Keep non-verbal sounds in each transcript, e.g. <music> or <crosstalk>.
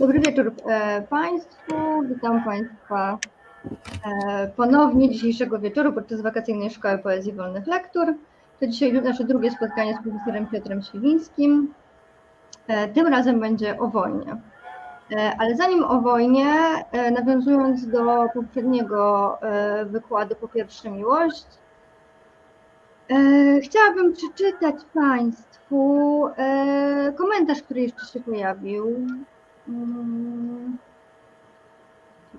Dobry wieczór e, Państwu. Witam Państwa e, ponownie dzisiejszego wieczoru podczas wakacyjnej Szkoły Poezji Wolnych Lektur. To dzisiaj nasze drugie spotkanie z profesorem Piotrem Świwińskim. E, tym razem będzie o wojnie. Ale zanim o wojnie, nawiązując do poprzedniego wykładu po pierwsze miłość, chciałabym przeczytać Państwu komentarz, który jeszcze się pojawił Hmm.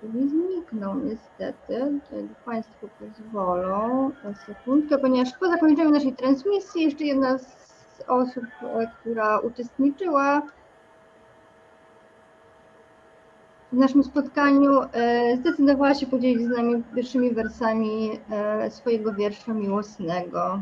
mi zniknął niestety, jak Państwo pozwolą, sekundkę, ponieważ po zakończeniu naszej transmisji jeszcze jedna z osób, e, która uczestniczyła w naszym spotkaniu, e, zdecydowała się podzielić z nami pierwszymi wersami e, swojego wiersza miłosnego.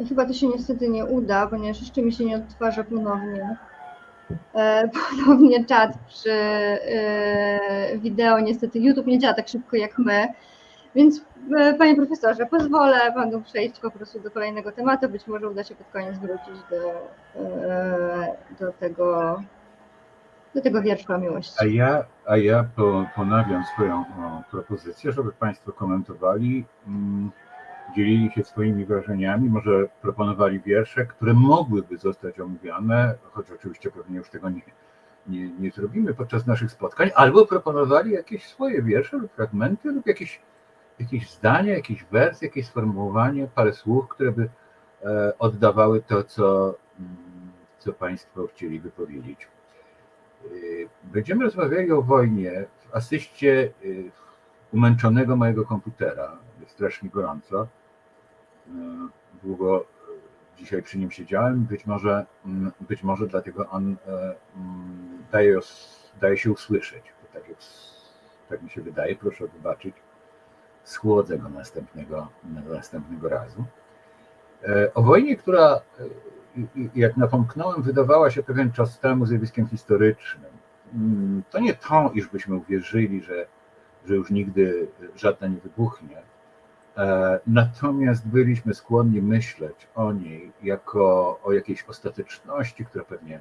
I chyba to się niestety nie uda, ponieważ jeszcze mi się nie odtwarza ponownie. E, <laughs> ponownie czat przy e, wideo. Niestety YouTube nie działa tak szybko jak my. Więc e, panie profesorze, pozwolę panu przejść po prostu do kolejnego tematu. Być może uda się pod koniec wrócić do, do tego do tego wiersza miłości. A ja, a ja ponawiam swoją propozycję, żeby Państwo komentowali mm, dzielili się swoimi wrażeniami, może proponowali wiersze, które mogłyby zostać omówione, choć oczywiście pewnie już tego nie, nie, nie zrobimy podczas naszych spotkań, albo proponowali jakieś swoje wiersze lub fragmenty lub jakieś, jakieś zdania, jakiś wers, jakieś sformułowanie, parę słów, które by e, oddawały to, co, co Państwo chcieli wypowiedzieć. E, będziemy rozmawiali o wojnie w asyście e, umęczonego mojego komputera. Jest strasznie gorąco. E, długo e, dzisiaj przy nim siedziałem. Być może, mm, być może dlatego on e, mm, daje, daje się usłyszeć. Tak, jest, tak mi się wydaje. Proszę wybaczyć. Schłodzę go następnego, następnego razu. O wojnie, która, jak napomknąłem, wydawała się pewien czas temu zjawiskiem historycznym. Mm, to nie to, iż byśmy uwierzyli, że, że już nigdy żadna nie wybuchnie, natomiast byliśmy skłonni myśleć o niej jako o jakiejś ostateczności, która pewnie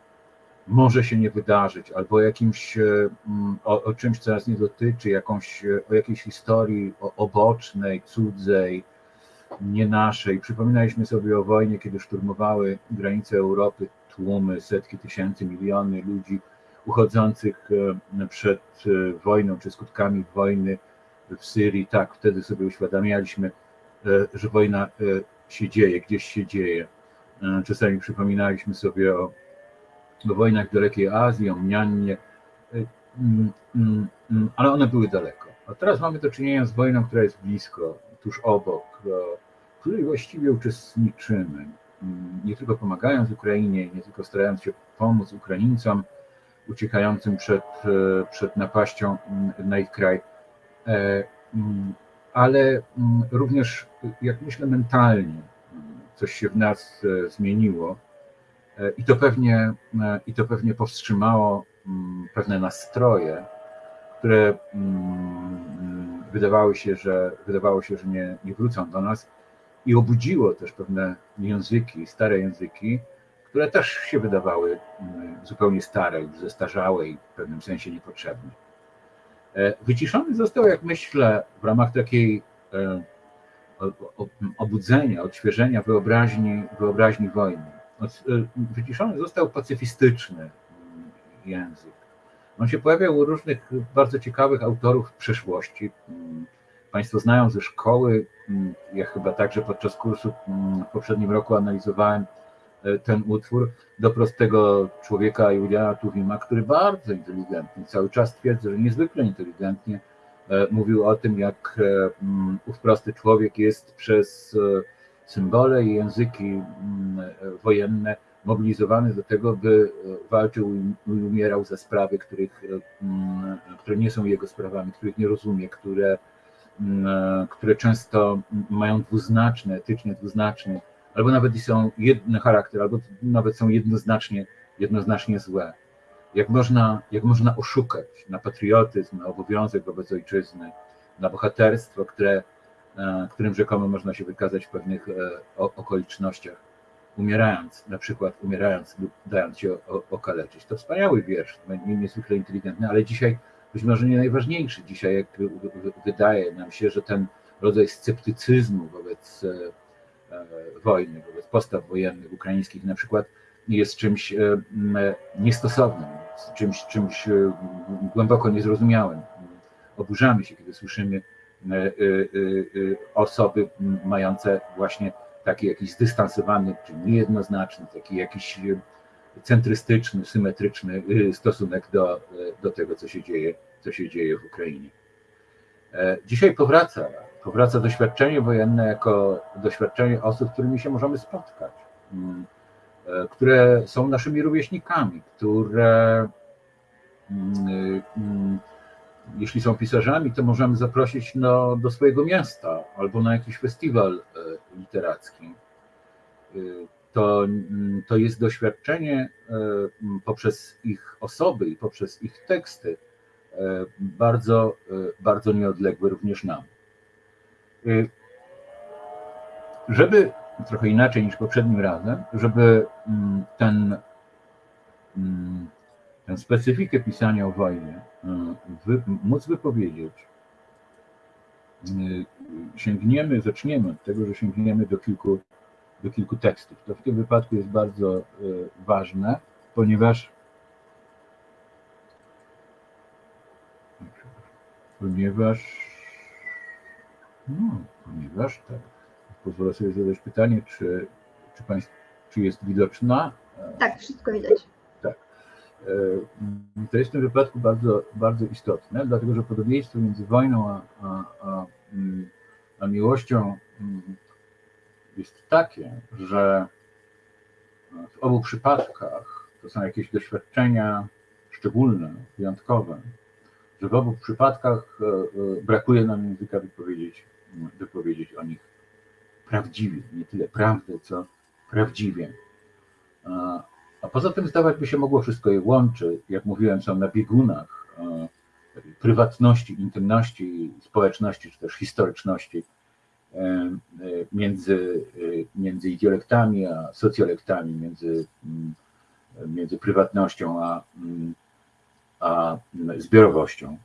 może się nie wydarzyć, albo o jakimś, e, mm, o, o czymś, co nas nie dotyczy, jakąś, e, o jakiejś historii obocznej, cudzej, nie naszej. Przypominaliśmy sobie o wojnie, kiedy szturmowały granice Europy tłumy, setki tysięcy, miliony ludzi uchodzących przed wojną czy skutkami wojny w Syrii, tak, wtedy sobie uświadamialiśmy, e, że wojna e, się dzieje, gdzieś się dzieje. E, czasami przypominaliśmy sobie o, wojnach w dalekiej Azji, o Mniannie, mm, mm, mm, ale one były daleko. A teraz mamy do czynienia z wojną, która jest blisko, tuż obok, w której właściwie uczestniczymy. Nie tylko pomagając Ukrainie, nie tylko starając się pomóc Ukraińcom uciekającym przed, przed napaścią na ich kraj, ale mm, również, jak myślę, mentalnie coś się w nas e, zmieniło e, i to pewnie, i to pewnie powstrzymało mm, pewne nastroje, które wydawały się, że, wydawało się, że nie, nie wrócą do nas i obudziło też pewne języki, stare języki, które też się wydawały zupełnie stare, już zestarzałe i w pewnym sensie niepotrzebne. E, wyciszony został, jak myślę, w ramach takiej e, obudzenia, odświeżenia wyobraźni, wyobraźni wojny. E, wyciszony został pacyfistyczny mm, język. On się pojawiał u różnych bardzo ciekawych autorów w przeszłości. Mm, państwo znają ze szkoły, mm, ja chyba także podczas kursu w poprzednim roku analizowałem ten utwór do prostego człowieka Juliana Tuwima, który bardzo inteligentnie, cały czas twierdzę, że niezwykle inteligentnie e, mówił o tym, jak e, mm, ów prosty człowiek jest przez symbole i języki mm, wojenne mobilizowany do tego, by walczył i umierał za sprawy, których, mm, które nie są jego sprawami, których nie rozumie, które które często mają dwuznaczny, etycznie dwuznaczny, albo nawet i są jedny charakter, albo nawet są jednoznacznie, jednoznacznie złe. Jak można, jak można oszukać na patriotyzm, na obowiązek wobec ojczyzny, na bohaterstwo, które, e, którym rzekomo można się wykazać w pewnych e, okolicznościach, umierając, na przykład umierając lub dając się okaleczyć. To wspaniały wiersz, niezwykle inteligentny, ale dzisiaj być może nie najważniejszy. Dzisiaj jak wydaje nam się, że ten rodzaj sceptycyzmu wobec e, wojny, wobec postaw wojennych ukraińskich na przykład jest czymś niestosownym, czymś, czymś głęboko niezrozumiałym oburzamy się, kiedy słyszymy e, e, e, osoby mające właśnie taki jakiś zdystansowany, czy niejednoznaczny, taki jakiś centrystyczny, symetryczny stosunek do, do tego, co się dzieje, co się dzieje w Ukrainie. Dzisiaj powraca, powraca doświadczenie wojenne jako doświadczenie osób, z którymi się możemy spotkać, które są naszymi rówieśnikami, które jeśli są pisarzami, to możemy zaprosić no, do swojego miasta albo na jakiś festiwal e, literacki. E, to, mm, to jest doświadczenie e, poprzez ich osoby i poprzez ich teksty bardzo, bardzo nieodległe również nam. Żeby trochę inaczej niż poprzednim razem, żeby mm, ten mm, tę specyfikę pisania o wojnie e, wy, móc wypowiedzieć, e, sięgniemy, zaczniemy od tego, że sięgniemy do kilku, do kilku tekstów. To w tym wypadku jest bardzo e, ważne, ponieważ ponieważ no, ponieważ tak, pozwolę sobie zadać pytanie, czy, czy, państw, czy jest widoczna? Tak, wszystko widać. E, to jest w tym wypadku bardzo, bardzo istotne, dlatego że podobieństwo między wojną a, a, a, mm, a miłością mm, jest takie, że w obu przypadkach to są jakieś doświadczenia szczególne, wyjątkowe, że w obu przypadkach e, e, brakuje nam języka wypowiedzieć, wypowiedzieć o nich prawdziwie, nie tyle prawdę, co prawdziwie. A poza tym zdawać by się mogło wszystko je łączy. Jak mówiłem, są na biegunach prywatności, intymności, społeczności, czy też historyczności e, między, między idiolektami a socjolektami, między, mm, między prywatnością a, mm, a zbiorowością.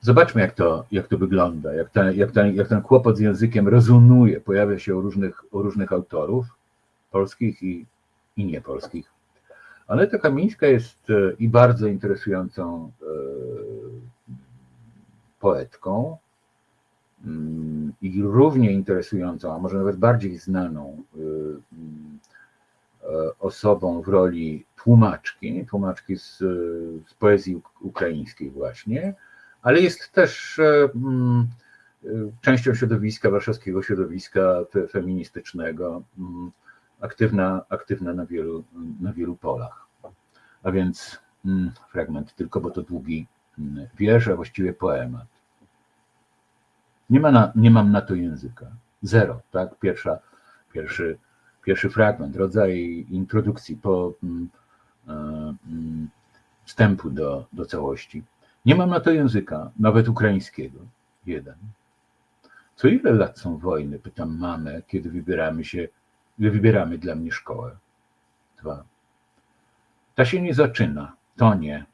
Zobaczmy, jak to, jak to wygląda, jak ten, jak, ten, jak ten kłopot z językiem rezonuje, pojawia się u różnych, u różnych autorów polskich i i niepolskich. Ale ta Kamińska jest e, i bardzo interesującą e, poetką, mm, i równie interesującą, a może nawet bardziej znaną e, osobą w roli tłumaczki, tłumaczki z, z poezji ukraińskiej właśnie, ale jest też mm, częścią środowiska, warszawskiego środowiska feministycznego aktywna, aktywna na, wielu, na wielu polach. A więc mm, fragment tylko, bo to długi mm, wiersz, a właściwie poemat. Nie, ma na, nie mam na to języka. Zero, tak? Pierwsza, pierwszy, pierwszy fragment, rodzaj introdukcji po mm, e, wstępu do, do całości. Nie mam na to języka, nawet ukraińskiego. Jeden. Co ile lat są wojny? Pytam mamę, kiedy wybieramy się wybieramy dla mnie szkołę. Dwa. Ta się nie zaczyna, to nie.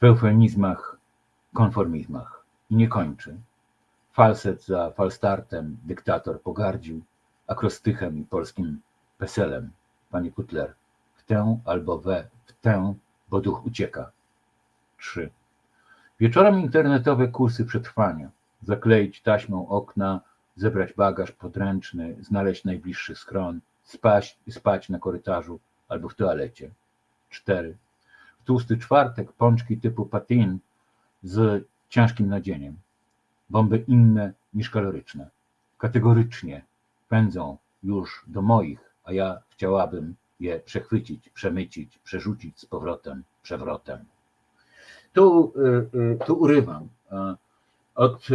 W eufemizmach, konformizmach i nie kończy. Falset za falstartem dyktator pogardził, akrostychem i polskim peselem, panie Kutler, w tę albo we, w tę, bo duch ucieka. Trzy. Wieczorem internetowe kursy przetrwania, zakleić taśmą okna, zebrać bagaż podręczny, znaleźć najbliższy schron, spać, spać na korytarzu albo w toalecie. 4. W tłusty czwartek pączki typu patin z ciężkim nadzieniem. Bomby inne niż kaloryczne. Kategorycznie pędzą już do moich, a ja chciałabym je przechwycić, przemycić, przerzucić z powrotem, przewrotem. Tu, y, y, tu urywam od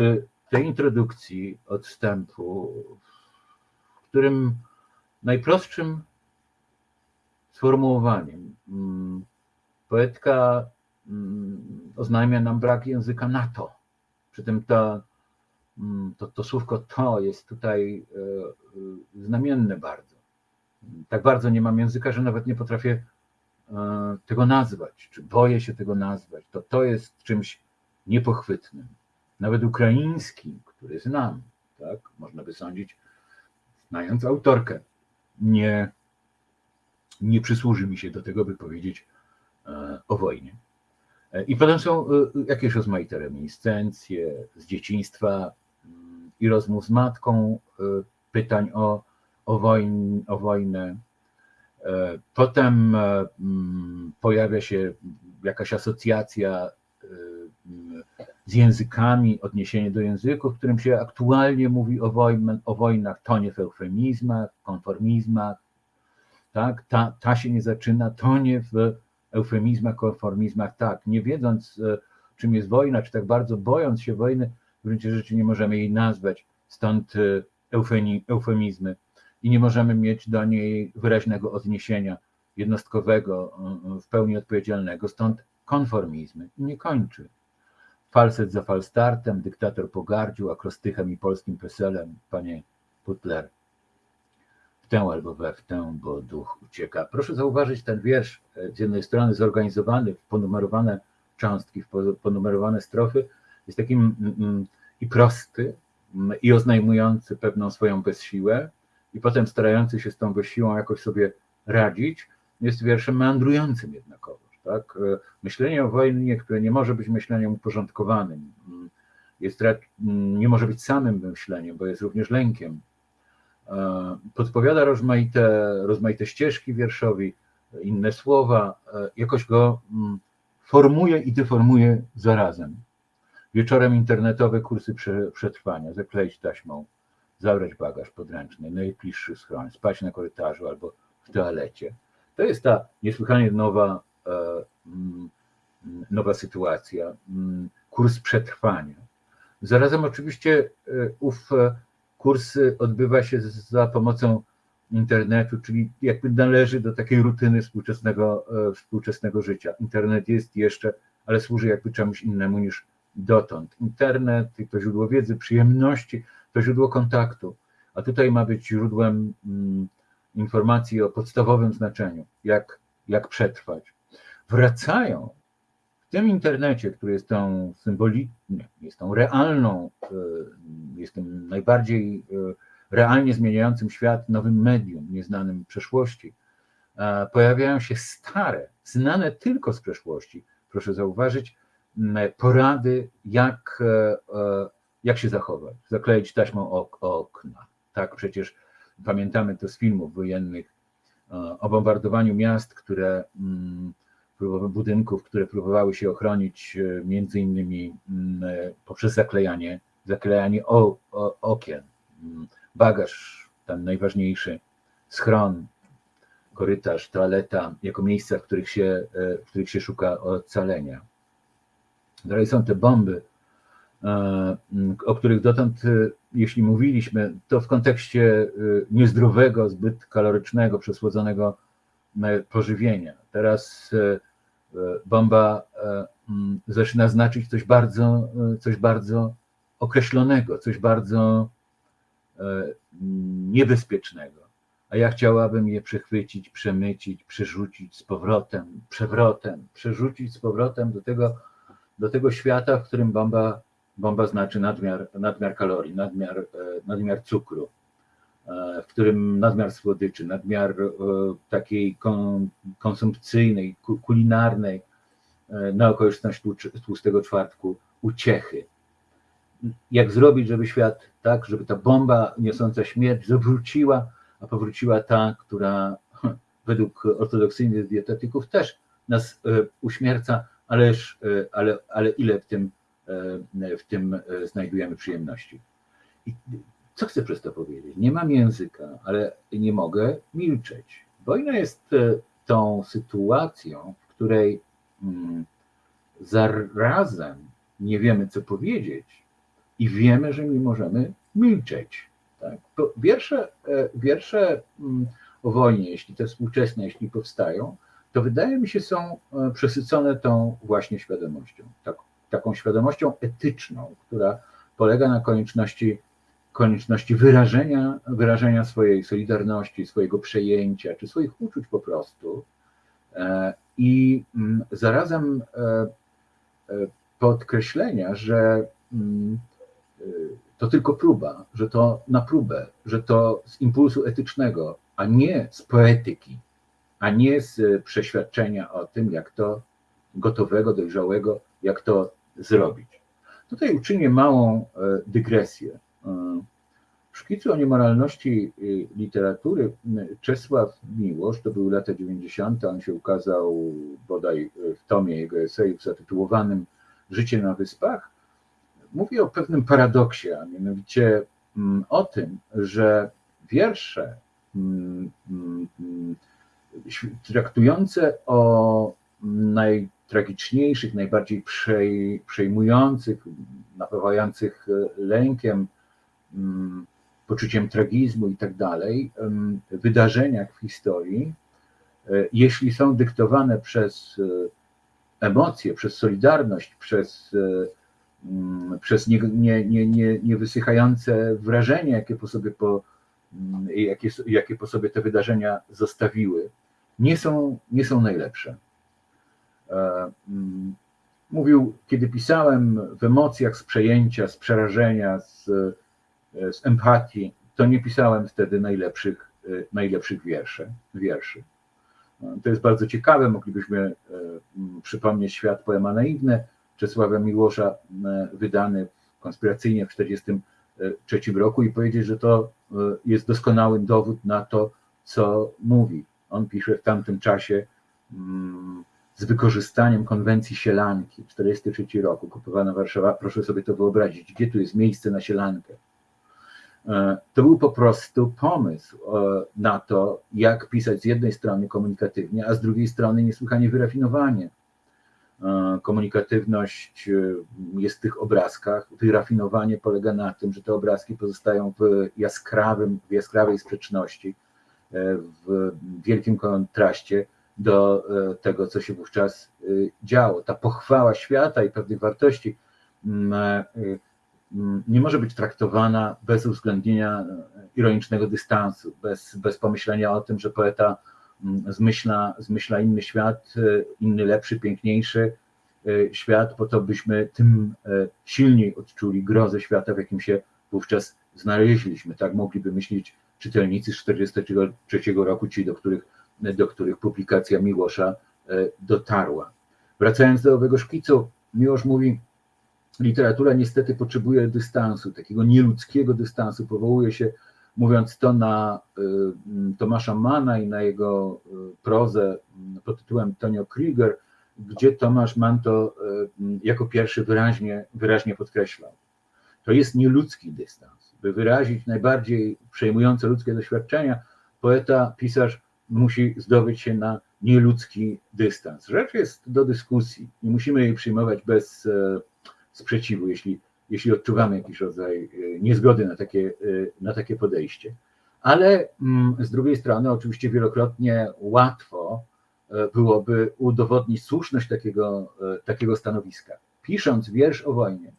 tej introdukcji, od wstępu, w którym najprostszym sformułowaniem mm, poetka mm, oznajmia nam brak języka NATO. Przy tym mm, to, to słówko to jest tutaj e, e, znamienne bardzo. Tak bardzo nie mam języka, że nawet nie potrafię e, tego nazwać, czy boję się tego nazwać. To to jest czymś niepochwytnym. Nawet ukraiński, który znam, tak, można by sądzić, znając autorkę, nie, nie przysłuży mi się do tego, by powiedzieć o wojnie. I potem są jakieś rozmaite reminiscencje z dzieciństwa mm, i rozmów z matką, pytań o, o, wojn, o wojnę. Potem mm, pojawia się jakaś asocjacja z językami, odniesienie do języków, w którym się aktualnie mówi o, wojn, o wojnach, to nie w eufemizmach, konformizmach, tak? Ta, ta się nie zaczyna, to nie w eufemizmach, konformizmach, tak, nie wiedząc e, czym jest wojna, czy tak bardzo bojąc się wojny, w gruncie rzeczy nie możemy jej nazwać, stąd e, eufemizmy i nie możemy mieć do niej wyraźnego odniesienia jednostkowego, e, w pełni odpowiedzialnego, stąd konformizmy nie kończy. Falset za falstartem, dyktator pogardził akrostychem i polskim peselem, panie Putler, w tę albo we w tę, bo duch ucieka. Proszę zauważyć ten wiersz, z jednej strony zorganizowany w ponumerowane cząstki, w ponumerowane strofy, jest takim mm, mm, i prosty, mm, i oznajmujący pewną swoją bezsiłę, i potem starający się z tą bezsiłą jakoś sobie radzić, jest wierszem meandrującym jednakowo. Tak? E, myślenie o wojnie, które nie może być myśleniem uporządkowanym, jest, nie może być samym myśleniem, bo jest również lękiem. E, podpowiada rozmaite, rozmaite ścieżki wierszowi, inne słowa, e, jakoś go formuje i deformuje zarazem. Wieczorem internetowe kursy przetrwania, zakleić taśmą, zabrać bagaż podręczny, najbliższy schron, spać na korytarzu albo w toalecie. To jest ta niesłychanie nowa E, mm, nowa sytuacja, mm, kurs przetrwania. Zarazem oczywiście e, ów e, kurs odbywa się za pomocą internetu, czyli jakby należy do takiej rutyny współczesnego, współczesnego życia. Internet jest jeszcze, ale służy jakby czemuś innemu niż dotąd. Internet to źródło wiedzy, przyjemności, to źródło kontaktu, a tutaj ma być źródłem mm, informacji o podstawowym znaczeniu, jak, jak przetrwać. Wracają w tym internecie, który jest tą symboliczną, jest tą realną, e, jest tym najbardziej e, realnie zmieniającym świat nowym medium, nieznanym przeszłości, pojawiają się stare, znane tylko z przeszłości, proszę zauważyć, porady, jak, e, jak się zachować, zakleić taśmą ok, okna. Tak, przecież pamiętamy to z filmów wojennych o bombardowaniu miast, które mm, budynków, które próbowały się ochronić e, między innymi mm, e, poprzez zaklejanie, zaklejanie o, o, okien, mm, bagaż, ten najważniejszy, schron, korytarz, toaleta, jako miejsca, w których się, e, w których się szuka ocalenia. Dalej są te bomby, o których dotąd, jeśli mówiliśmy, to w kontekście niezdrowego, zbyt kalorycznego, przesłodzonego pożywienia. Teraz e, bomba e, zaczyna znaczyć coś bardzo, e, coś bardzo określonego, coś bardzo niebezpiecznego. A ja chciałabym je przechwycić, przemycić, przerzucić z powrotem, przewrotem, przerzucić z powrotem do tego, do tego świata, w którym bomba, bomba znaczy nadmiar, nadmiar kalorii, nadmiar, nadmiar cukru, E, w którym nadmiar słodyczy, nadmiar e, takiej konsumpcyjnej, kulinarnej e, na okoliczność tłustego czwartku uciechy. Jak zrobić, żeby świat, tak, żeby ta bomba niosąca śmierć zawróciła, a powróciła ta, która <laughs> według ortodoksyjnych dietetyków też nas uśmierca, ależ, ale, ale ile w tym, w tym znajdujemy przyjemności. I co chcę przez to powiedzieć? Nie mam języka, ale nie mogę milczeć. Wojna jest e, tą sytuacją, w której mm, zarazem nie wiemy, co powiedzieć, i wiemy, że nie możemy milczeć. Tak? Wiersze, e, wiersze mm, o wojnie, jeśli te współczesne, jeśli powstają, to wydaje mi się są e, przesycone tą właśnie świadomością, tak, taką świadomością etyczną, która polega na konieczności, konieczności wyrażenia, wyrażenia swojej solidarności, swojego przejęcia, czy swoich uczuć po prostu. E, I mm, zarazem podkreślenia, że mm, to tylko próba, że to na próbę, że to z impulsu etycznego, a nie z poetyki, a nie z przeświadczenia o tym, jak to gotowego, dojrzałego, jak to zrobić. Tutaj uczynię małą e, dygresję. E, w szkicu o niemoralności e, literatury Czesław Miłosz, to były lata 90., on się ukazał bodaj w tomie jego esejów zatytułowanym Życie na Wyspach, mówi o pewnym paradoksie, a mianowicie o tym, że wiersze traktujące o najtragiczniejszych, najbardziej przejmujących, napawających lękiem, poczuciem tragizmu i tak dalej, wydarzeniach w historii, e, jeśli są dyktowane przez e, emocje, przez solidarność, przez e, Mm, przez niewysychające nie, nie, nie, nie wrażenie, jakie po, sobie po, mm, jakie, jakie po sobie te wydarzenia zostawiły, nie są, nie są najlepsze. E, mm, mówił, kiedy pisałem w emocjach z przejęcia, z przerażenia, z, e, z empatii, to nie pisałem wtedy najlepszych, e, najlepszych wierszy, wierszy. To jest bardzo ciekawe, moglibyśmy przypomnieć świat poema naiwny, Czesława Miłosza wydany konspiracyjnie w 1943 roku i powiedzieć, że to jest doskonały dowód na to, co mówi. On pisze w tamtym czasie mm, z wykorzystaniem konwencji sielanki, 1943 roku, kupowana Warszawa, proszę sobie to wyobrazić, gdzie tu jest miejsce na sielankę. E, to był po prostu pomysł na to, jak pisać z jednej strony komunikatywnie, a z drugiej strony niesłychanie wyrafinowanie E, komunikatywność e, jest w tych obrazkach. Wyrafinowanie polega na tym, że te obrazki pozostają w jaskrawym, w jaskrawej sprzeczności, e, w wielkim kontraście do tego, co się wówczas działo. Ta pochwała świata i pewnych wartości mm, mm, nie może być traktowana bez uwzględnienia ironicznego dystansu, bez, bez pomyślenia o tym, że poeta zmyśla, zmyśla inny świat, e, inny lepszy, piękniejszy e, świat, po to byśmy tym e, silniej odczuli grozę świata, w jakim się wówczas znaleźliśmy. Tak mogliby myśleć czytelnicy z 1943 roku, ci, do których, do których publikacja Miłosza dotarła. Wracając do owego szkicu, Miłosz mówi, literatura niestety potrzebuje dystansu, takiego nieludzkiego dystansu, powołuje się mówiąc to na y, Tomasza Mana i na jego y, prozę pod tytułem Tonio Krieger, gdzie Tomasz Mann to jako pierwszy wyraźnie, wyraźnie podkreślał. To jest nieludzki dystans. By wyrazić najbardziej przejmujące ludzkie doświadczenia, poeta, pisarz musi zdobyć się na nieludzki dystans. Rzecz jest do dyskusji. Nie musimy jej przyjmować bez e, sprzeciwu. Jeśli jeśli odczuwamy jakiś rodzaj e, niezgody na takie, e, na takie podejście. Ale mm, z drugiej strony, oczywiście, wielokrotnie łatwo byłoby udowodnić słuszność takiego, takiego stanowiska. Pisząc wiersz o wojnie,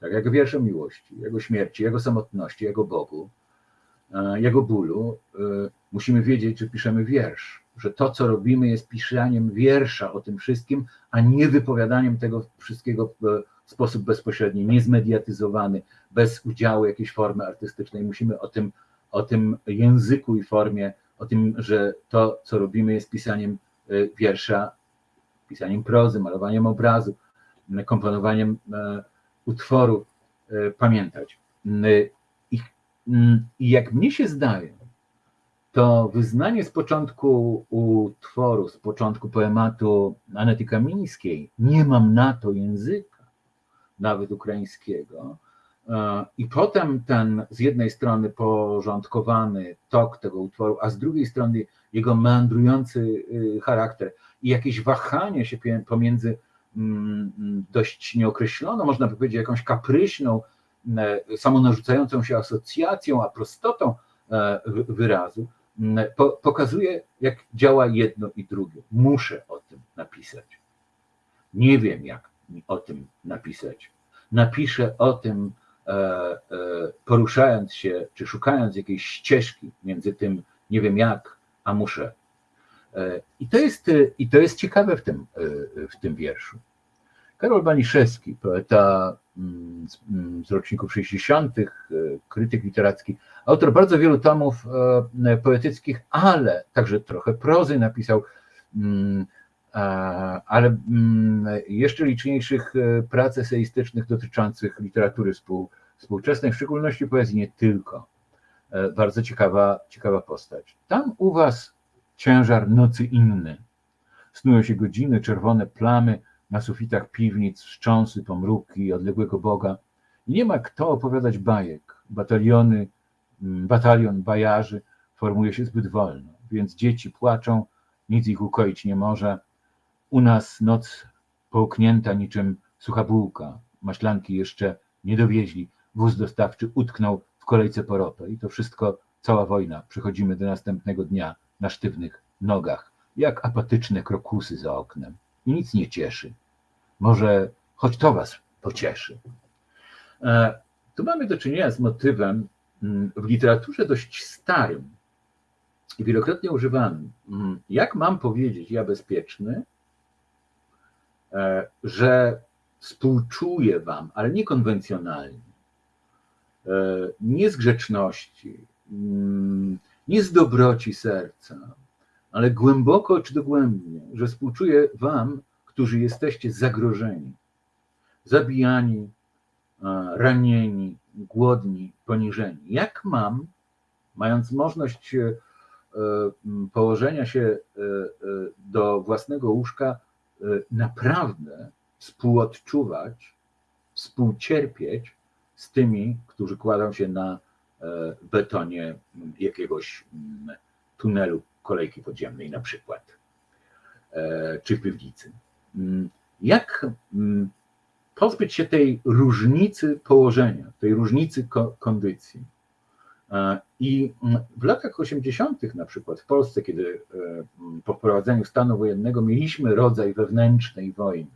tak jak wiersz o miłości, jego śmierci, jego samotności, jego Bogu, jego bólu, musimy wiedzieć, że piszemy wiersz, że to, co robimy, jest pisaniem wiersza o tym wszystkim, a nie wypowiadaniem tego wszystkiego w sposób bezpośredni, niezmediatyzowany, bez udziału jakiejś formy artystycznej. Musimy o tym, o tym języku i formie, o tym, że to, co robimy, jest pisaniem e, wiersza, pisaniem prozy, malowaniem obrazu, komponowaniem e, utworu, e, pamiętać. I, I jak mnie się zdaje, to wyznanie z początku utworu, z początku poematu Anety Kamińskiej, nie mam na to języka, nawet ukraińskiego. E, I potem ten z jednej strony porządkowany tok tego utworu, a z drugiej strony jego meandrujący y, charakter i jakieś wahanie się pomiędzy mm, dość nieokreśloną, można by powiedzieć, jakąś kapryśną e, samonarzucającą się asocjacją, a prostotą e, wy- wyrazu, m, po, pokazuje, jak działa jedno i drugie. Muszę o tym napisać. Nie wiem, jak o tym napisać. Napiszę o tym, e, poruszając się, czy szukając jakiejś ścieżki między tym, nie wiem jak, a muszę. E, I to jest, e, i to jest ciekawe w tym, e, w tym wierszu. Karol Baniszewski, poeta mm, z, mm, z roczników 60., e, krytyk literacki, autor bardzo wielu tomów poetyckich, ale także trochę prozy napisał, mm, ale jeszcze liczniejszych prac eseistycznych dotyczących literatury współ, współczesnej, w szczególności poezji nie tylko. Bardzo ciekawa, ciekawa postać. Tam u was ciężar nocy inny. Snują się godziny, czerwone plamy na sufitach piwnic, wstrząsy, pomruki odległego Boga. I nie ma kto opowiadać bajek. Bataliony, mm, batalion bajarzy formuje się zbyt wolno, więc dzieci płaczą, nic ich ukoić nie może. U nas noc połknięta niczym sucha bułka. Maślanki jeszcze nie dowieźli. Wóz dostawczy utknął w kolejce po ropę. I to wszystko, cała wojna. Przechodzimy do następnego dnia na sztywnych nogach, jak apatyczne krokusy za oknem. I nic nie cieszy. Może choć to was pocieszy. E, Tu mamy do czynienia z motywem mm, w literaturze dość starym i wielokrotnie używanym. Mm, Jak mam powiedzieć, ja bezpieczny, e, że współczuję wam, ale nie konwencjonalnie, e, nie z grzeczności, mm, nie z dobroci serca, ale głęboko czy dogłębnie, że współczuję wam, którzy jesteście zagrożeni, zabijani, e, ranieni, głodni, poniżeni. Jak mam, mając możliwość e, m, położenia się e, e, do własnego łóżka, e, naprawdę współodczuwać, współcierpieć z tymi, którzy kładą się na e, betonie m, jakiegoś m, tunelu kolejki podziemnej na przykład, e, czy w piwnicy. Mm, Jak mm, pozbyć się tej różnicy położenia, tej różnicy ko- kondycji? E, I mm, w latach 80., na przykład w Polsce, kiedy e, mm, po wprowadzeniu stanu wojennego mieliśmy rodzaj wewnętrznej wojny,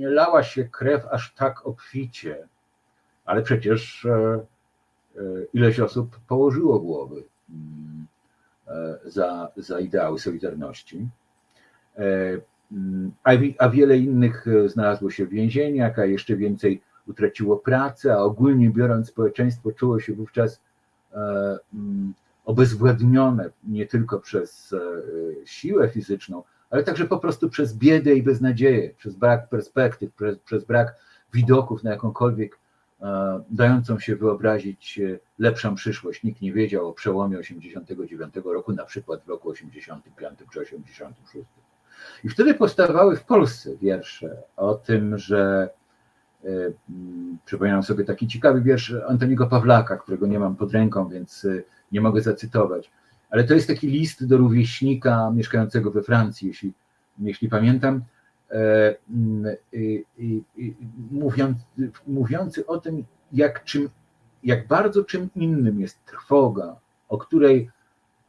lała się krew aż tak obficie, ale przecież e, e, ileś osób położyło głowy mm, e, za, za ideały Solidarności. E, mm, A, a wiele innych e, znalazło się w więzieniach, a jeszcze więcej utraciło pracę, a ogólnie biorąc, społeczeństwo czuło się wówczas e, mm, obezwładnione nie tylko przez e, siłę fizyczną, ale także po prostu przez biedę i beznadzieję, przez brak perspektyw, przez, przez brak widoków na jakąkolwiek e, dającą się wyobrazić e, lepszą przyszłość. Nikt nie wiedział o przełomie 89 roku, na przykład w roku 85 czy 86. I wtedy powstawały w Polsce wiersze o tym, że e, przypominam sobie taki ciekawy wiersz Antoniego Pawlaka, którego nie mam pod ręką, więc e, nie mogę zacytować. Ale to jest taki list do rówieśnika mieszkającego we Francji, jeśli, jeśli pamiętam, e, mówiąc, mówiący o tym, jak, czym, jak bardzo czym innym jest trwoga, o której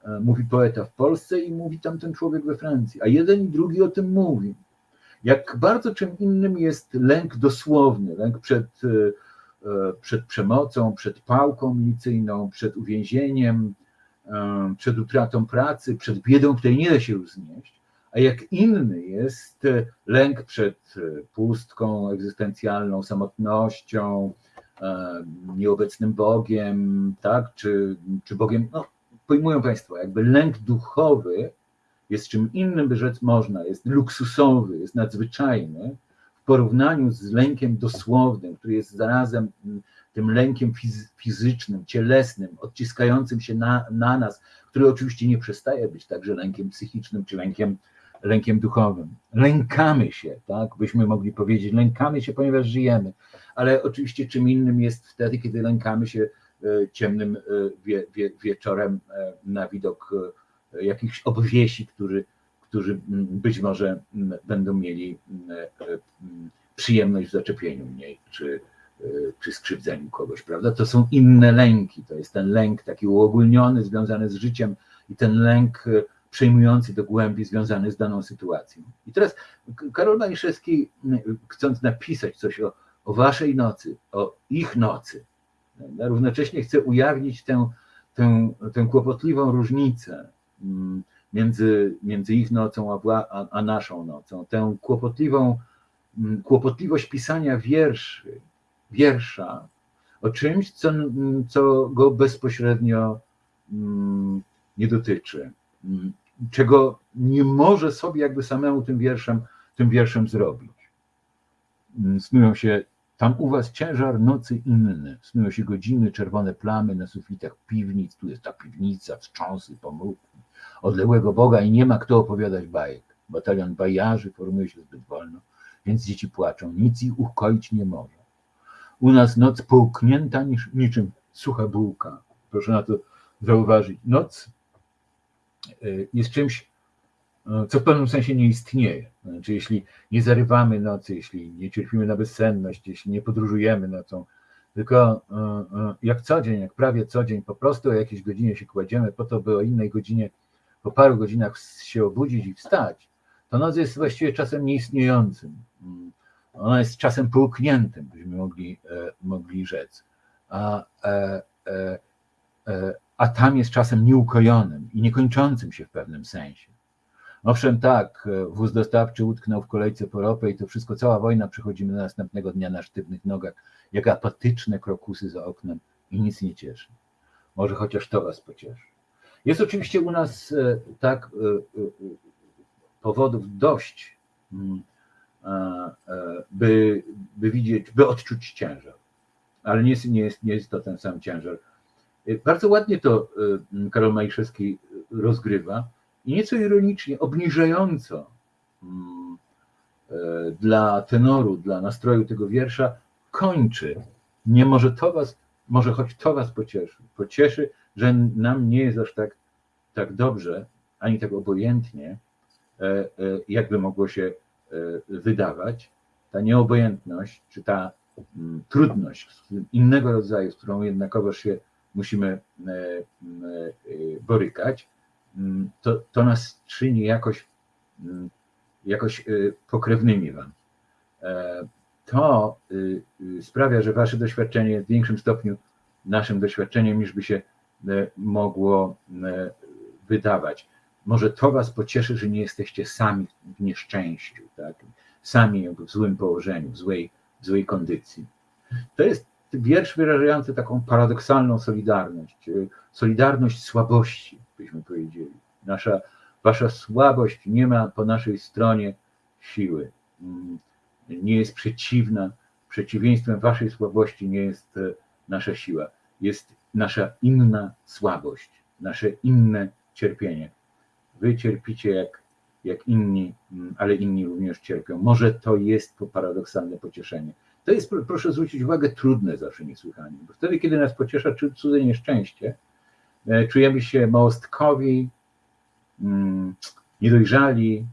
e, mówi poeta w Polsce i mówi tamten człowiek we Francji, a jeden i drugi o tym mówi. Jak bardzo czym innym jest lęk dosłowny, lęk przed, e, e, przed przemocą, przed pałką milicyjną, przed uwięzieniem, e, przed utratą pracy, przed biedą, której nie da się już znieść, a jak inny jest e, lęk przed e, pustką egzystencjalną, samotnością, e, nieobecnym Bogiem, tak, czy, czy Bogiem, no, pojmują Państwo, jakby lęk duchowy jest czym innym, by rzec można, jest luksusowy, jest nadzwyczajny w porównaniu z lękiem dosłownym, który jest zarazem tym lękiem fiz- fizycznym, cielesnym, odciskającym się na, na nas, który oczywiście nie przestaje być także lękiem psychicznym czy lękiem, lękiem duchowym. Lękamy się, tak, byśmy mogli powiedzieć, lękamy się, ponieważ żyjemy, ale oczywiście czym innym jest wtedy, kiedy lękamy się e, ciemnym e, wie, wie, wieczorem e, na widok jakichś obwiesi, którzy, którzy być może będą mieli przyjemność w zaczepieniu mnie, czy, y, przy skrzywdzeniu kogoś, prawda? To są inne lęki. To jest ten lęk taki uogólniony, związany z życiem i ten lęk przejmujący do głębi, związany z daną sytuacją. I teraz Karol Maliszewski, chcąc napisać coś o, o waszej nocy, o ich nocy, równocześnie chce ujawnić tę, tę, tę kłopotliwą różnicę między, między ich nocą a, a, a naszą nocą, tę kłopotliwą, kłopotliwość pisania wierszy, wiersza o czymś, co, co go bezpośrednio nie dotyczy, czego nie może sobie jakby samemu tym wierszem, tym wierszem zrobić. Mm, Snują się tam u was ciężar nocy inny, snują się godziny, czerwone plamy na sufitach piwnic, tu jest ta piwnica, wstrząsy, pomrówki, odległego Boga i nie ma kto opowiadać bajek. Batalion bajarzy formuje się zbyt wolno, więc dzieci płaczą, nic ich ukoić nie może. U nas noc połknięta niż, niczym sucha bułka. Proszę na to zauważyć. Noc jest czymś, y, co w pewnym sensie nie istnieje. Znaczy, jeśli nie zarywamy nocy, jeśli nie cierpimy na bezsenność, jeśli nie podróżujemy nocą, tylko y, y, jak co dzień, jak prawie co dzień, po prostu o jakiejś godzinie się kładziemy po to, by o innej godzinie, po paru godzinach się obudzić i wstać, to noc jest właściwie czasem nieistniejącym. Mm, Ona jest czasem połkniętym, byśmy mogli, e, mogli rzec. A, e, e, e, a tam jest czasem nieukojonym i niekończącym się w pewnym sensie. Owszem, tak, e, wóz dostawczy utknął w kolejce po ropę i to wszystko, cała wojna, przychodzimy na następnego dnia na sztywnych nogach, jak apatyczne krokusy za oknem i nic nie cieszy. Może chociaż to was pocieszy. Jest oczywiście u nas e, tak e, powodów dość, mm, by, by widzieć, by odczuć ciężar. Ale nie jest, nie, jest, nie jest to ten sam ciężar. E, Bardzo ładnie to e, Karol Majszewski rozgrywa i nieco ironicznie, obniżająco mm, e, dla tenoru, dla nastroju tego wiersza kończy. Nie może to was, może choć to was pocieszy. Pocieszy, że nam nie jest aż tak, tak dobrze, ani tak obojętnie, e, e, jakby mogło się wydawać. Ta nieobojętność, czy ta mm, trudność innego rodzaju, z którą jednakowoż się musimy e, e, borykać, mm, to, to nas czyni jakoś, mm, jakoś e, pokrewnymi wam. To y, sprawia, że wasze doświadczenie jest w większym stopniu naszym doświadczeniem, niż by się mogło wydawać. Może to was pocieszy, że nie jesteście sami w nieszczęściu, tak? sami w złym położeniu, w złej, w złej kondycji. To jest wiersz wyrażający taką paradoksalną solidarność, e, solidarność słabości, byśmy powiedzieli. Nasza, wasza słabość nie ma po naszej stronie siły, Mm, nie jest przeciwna, przeciwieństwem waszej słabości nie jest e, nasza siła, jest nasza inna słabość, nasze inne cierpienie. Wy cierpicie jak, jak inni, mm, ale inni również cierpią. Może to jest paradoksalne pocieszenie. To jest, pro- proszę zwrócić uwagę, trudne zawsze niesłychanie, bo wtedy, kiedy nas pociesza cudze nieszczęście, e, czujemy się małostkowi, mm, niedojrzali,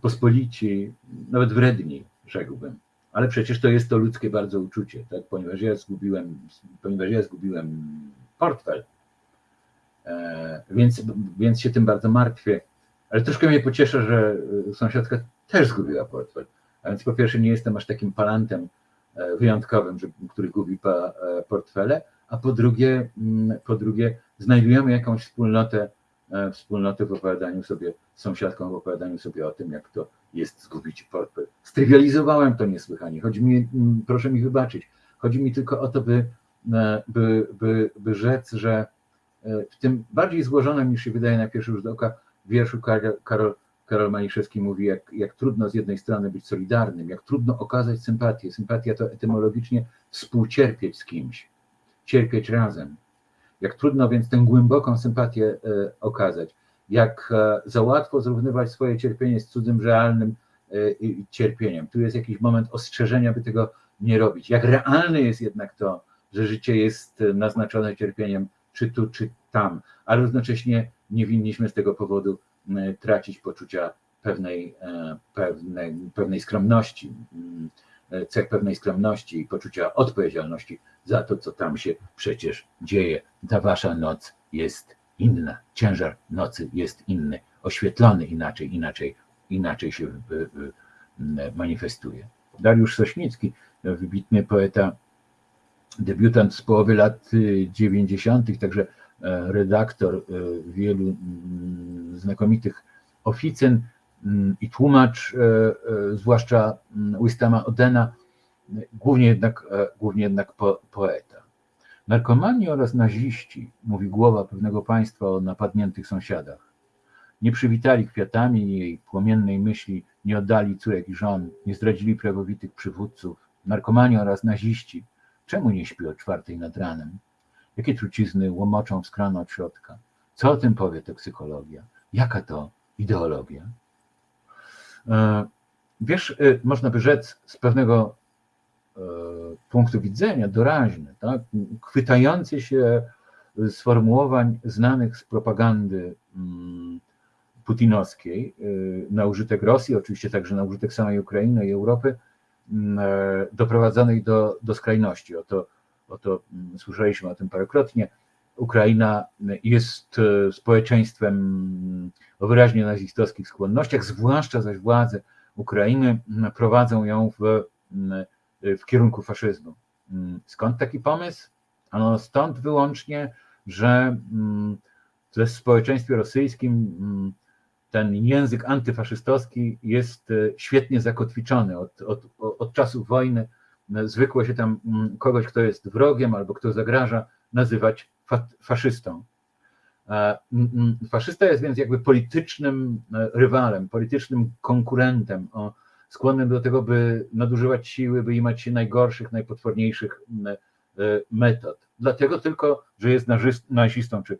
pospolici, nawet wredni, rzekłbym. Ale przecież to jest to ludzkie bardzo uczucie, tak? ponieważ ja zgubiłem, ponieważ ja zgubiłem portfel, e, więc, więc się tym bardzo martwię. Ale troszkę mnie pocieszę, że e, sąsiadka też zgubiła portfel. Więc po pierwsze nie jestem aż takim palantem e, wyjątkowym, który gubi e, portfele, a po drugie, mm, po drugie znajdujemy jakąś wspólnotę, e, wspólnotę w opowiadaniu sobie, sąsiadką w opowiadaniu sobie o tym, jak to jest zgubić portfel. Strywializowałem to niesłychanie. Chodzi mi, mm, proszę mi wybaczyć, chodzi mi tylko o to, by, e, by, by, by rzec, że e, w tym bardziej złożonym niż się wydaje na pierwszy rzut oka wierszu Karol, Karol, Maliszewski mówi, jak, jak trudno z jednej strony być solidarnym, jak trudno okazać sympatię. Sympatia to etymologicznie współcierpieć z kimś, cierpieć razem. Jak trudno więc tę głęboką sympatię e, okazać. Jak e, za łatwo zrównywać swoje cierpienie z cudzym, realnym e, cierpieniem. Tu jest jakiś moment ostrzeżenia, by tego nie robić. Jak realne jest jednak to, że życie jest naznaczone cierpieniem, czy tu, czy tam, ale równocześnie nie winniśmy z tego powodu tracić poczucia pewnej, e, pewnej, pewnej skromności, m, e, cech pewnej skromności i poczucia odpowiedzialności za to, co tam się przecież dzieje. Ta wasza noc jest inna, ciężar nocy jest inny, oświetlony inaczej, inaczej, inaczej się manifestuje. Dariusz Sośnicki, wybitny poeta, debiutant z połowy lat 90., także e, redaktor e, wielu mm, znakomitych oficyn mm, i tłumacz, e, zwłaszcza mm, Wistama Odena, głównie jednak, głównie jednak po, poeta. Narkomani oraz naziści, mówi głowa pewnego państwa o napadniętych sąsiadach. Nie przywitali kwiatami jej płomiennej myśli, nie oddali córek i żon, nie zdradzili prawowitych przywódców. Narkomani oraz naziści, czemu nie śpi o czwartej nad ranem? Jakie trucizny łomoczą w skrano od środka? Co o tym powie toksykologia? Jaka to ideologia? E, wiesz, e, można by rzec z pewnego e, punktu widzenia doraźny, tak? chwytający się sformułowań znanych z propagandy mm, putinowskiej y, na użytek Rosji, oczywiście także na użytek samej Ukrainy i Europy, mm, e, doprowadzonej do, do skrajności. Oto, oto mm, słyszeliśmy o tym parokrotnie. Ukraina jest e, społeczeństwem mm, o wyraźnie nazistowskich skłonnościach, zwłaszcza zaś władze Ukrainy prowadzą ją w, w kierunku faszyzmu. Skąd taki pomysł? Ano stąd wyłącznie, że w społeczeństwie rosyjskim ten język antyfaszystowski jest e, świetnie zakotwiczony od, od, od czasów wojny. E, zwykło się tam mm, kogoś, kto jest wrogiem albo kto zagraża, nazywać fa faszystą. E, faszysta jest więc jakby politycznym rywalem, politycznym konkurentem, skłonnym do tego, by nadużywać siły, by imać się najgorszych, najpotworniejszych metod. Dlatego tylko, że jest nazistą czy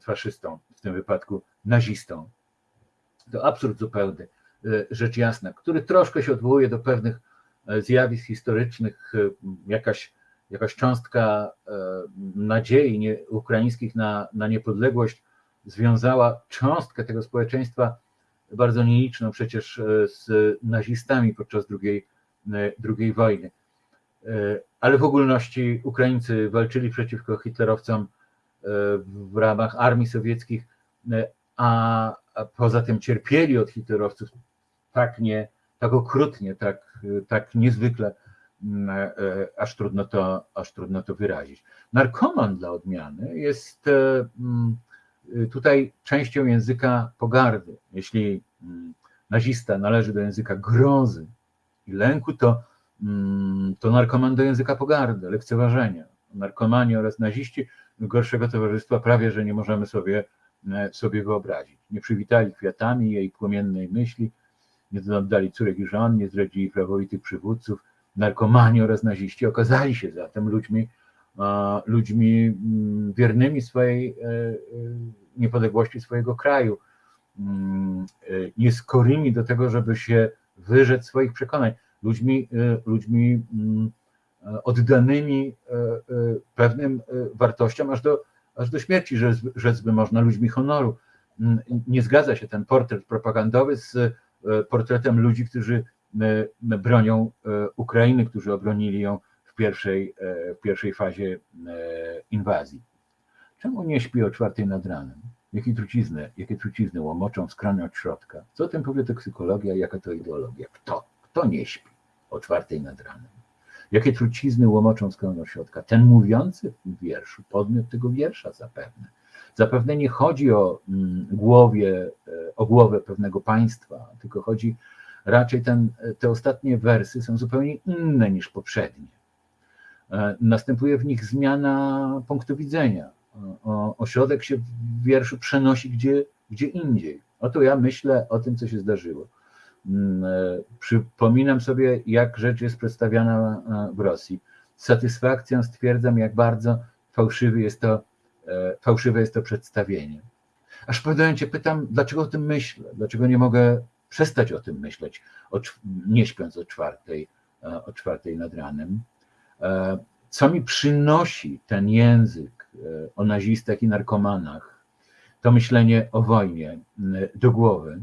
faszystą, w tym wypadku nazistą to absurd zupełny, e, rzecz jasna, który troszkę się odwołuje do pewnych e, zjawisk historycznych, e, jakaś, jakaś cząstka nadziei nie, ukraińskich na, na niepodległość związała cząstkę tego społeczeństwa bardzo nieliczną przecież z nazistami podczas II, II wojny. Ale w ogólności Ukraińcy walczyli przeciwko hitlerowcom w ramach armii sowieckich, a poza tym cierpieli od hitlerowców tak nie, tak okrutnie, tak, tak niezwykle, mm, e, aż trudno, to, aż trudno to wyrazić. Narkoman dla odmiany jest e, mm, tutaj częścią języka pogardy. Jeśli mm, nazista należy do języka grozy i lęku, to, to narkoman do języka pogardy, lekceważenia. Narkomani oraz naziści gorszego towarzystwa prawie, że nie możemy sobie E, sobie wyobrazić. Nie przywitali kwiatami jej płomiennej myśli, nie oddali córek i żon, nie zdradzili prawowitych przywódców, narkomani oraz naziści okazali się zatem ludźmi, ludźmi mm, wiernymi swojej e, e, niepodległości swojego kraju, mm, nieskorymi do tego, żeby się wyrzec swoich przekonań, ludźmi, ludźmi mm, oddanymi pewnym wartościom aż do aż do śmierci, rzec, by można, ludźmi honoru. Nie zgadza się ten portret propagandowy z e, portretem ludzi, którzy e, bronią e, Ukrainy, którzy obronili ją w pierwszej, w pierwszej fazie inwazji. Czemu nie śpi o czwartej nad ranem? Jakie trucizny, jakie trucizny łomoczą w skranie od środka? Co o tym powie toksykologia, jaka to ideologia? Kto? Kto nie śpi o czwartej nad ranem? Jakie trucizny łomoczą z środka. Ten mówiący w wierszu, podmiot tego wiersza zapewne. Zapewne nie chodzi o mm, głowie, e, o głowę pewnego państwa, tylko chodzi raczej ten, te ostatnie wersy są zupełnie inne niż poprzednie. E, następuje w nich zmiana punktu widzenia. O, ośrodek się w wierszu przenosi gdzie, gdzie indziej. Oto ja myślę o tym, co się zdarzyło. Mm, e, przypominam sobie, jak rzecz jest przedstawiana e, w Rosji. Z satysfakcją stwierdzam, jak bardzo fałszywy jest to, e, fałszywe jest to przedstawienie. Aż pewnym momencie pytam, dlaczego o tym myślę, dlaczego nie mogę przestać o tym myśleć, nie śpiąc o czwartej, o czwartej nad ranem. Co mi przynosi ten język o nazistach i narkomanach, to myślenie o wojnie do głowy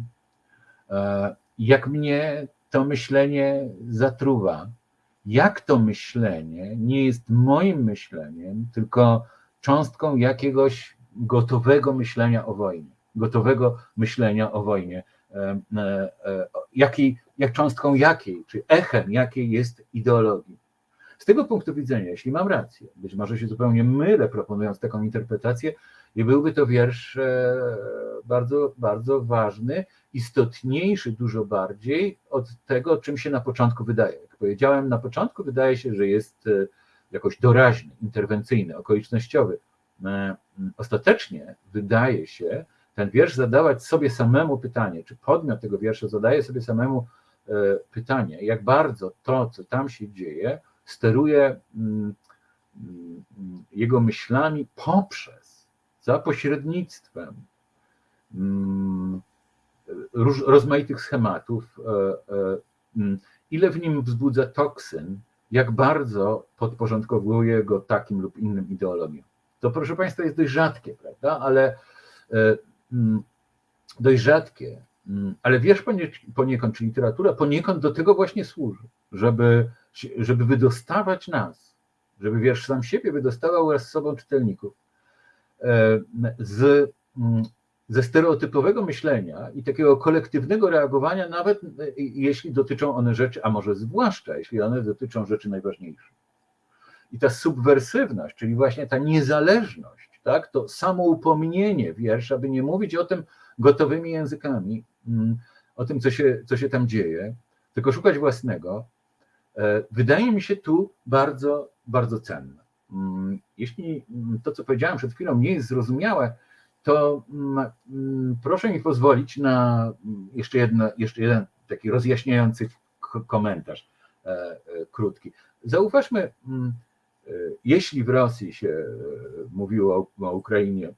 jak mnie to myślenie zatruwa, jak to myślenie nie jest moim myśleniem, tylko cząstką jakiegoś gotowego myślenia o wojnie, gotowego myślenia o wojnie, e, e, e, jakiej, jak cząstką jakiej, czy echem jakiej jest ideologii. Z tego punktu widzenia, jeśli mam rację, być może się zupełnie mylę, proponując taką interpretację, i byłby to wiersz bardzo, bardzo ważny, istotniejszy dużo bardziej od tego, czym się na początku wydaje. Jak powiedziałem, na początku wydaje się, że jest jakoś doraźny, interwencyjny, okolicznościowy. Ostatecznie wydaje się ten wiersz zadawać sobie samemu pytanie, czy podmiot tego wiersza zadaje sobie samemu pytanie, jak bardzo to, co tam się dzieje, steruje jego myślami poprzez, za pośrednictwem rozmaitych schematów, e, e, ile w nim wzbudza toksyn, jak bardzo podporządkowuje go takim lub innym ideologiom. To proszę Państwa jest dość rzadkie, prawda? Ale e, dość rzadkie, ale wiersz poniekąd, czy literatura poniekąd do tego właśnie służy, żeby żeby wydostawać nas, żeby wiersz sam siebie wydostawał wraz z sobą czytelników e, z, mm, ze stereotypowego myślenia i takiego kolektywnego reagowania, nawet e, jeśli dotyczą one rzeczy, a może zwłaszcza jeśli one dotyczą rzeczy najważniejszych. I ta subwersywność, czyli właśnie ta niezależność, tak, to samoupomnienie wiersza, by nie mówić o tym gotowymi językami, mm, o tym, co się, co się tam dzieje, tylko szukać własnego, E, wydaje mi się tu bardzo, bardzo cenne. Mm, jeśli to, co powiedziałem przed chwilą, nie jest zrozumiałe, to mm, mm, proszę mi pozwolić na jeszcze, jedno, jeszcze jeden taki rozjaśniający komentarz e, e, krótki. Zauważmy, jeśli w Rosji się mówiło o Ukrainie,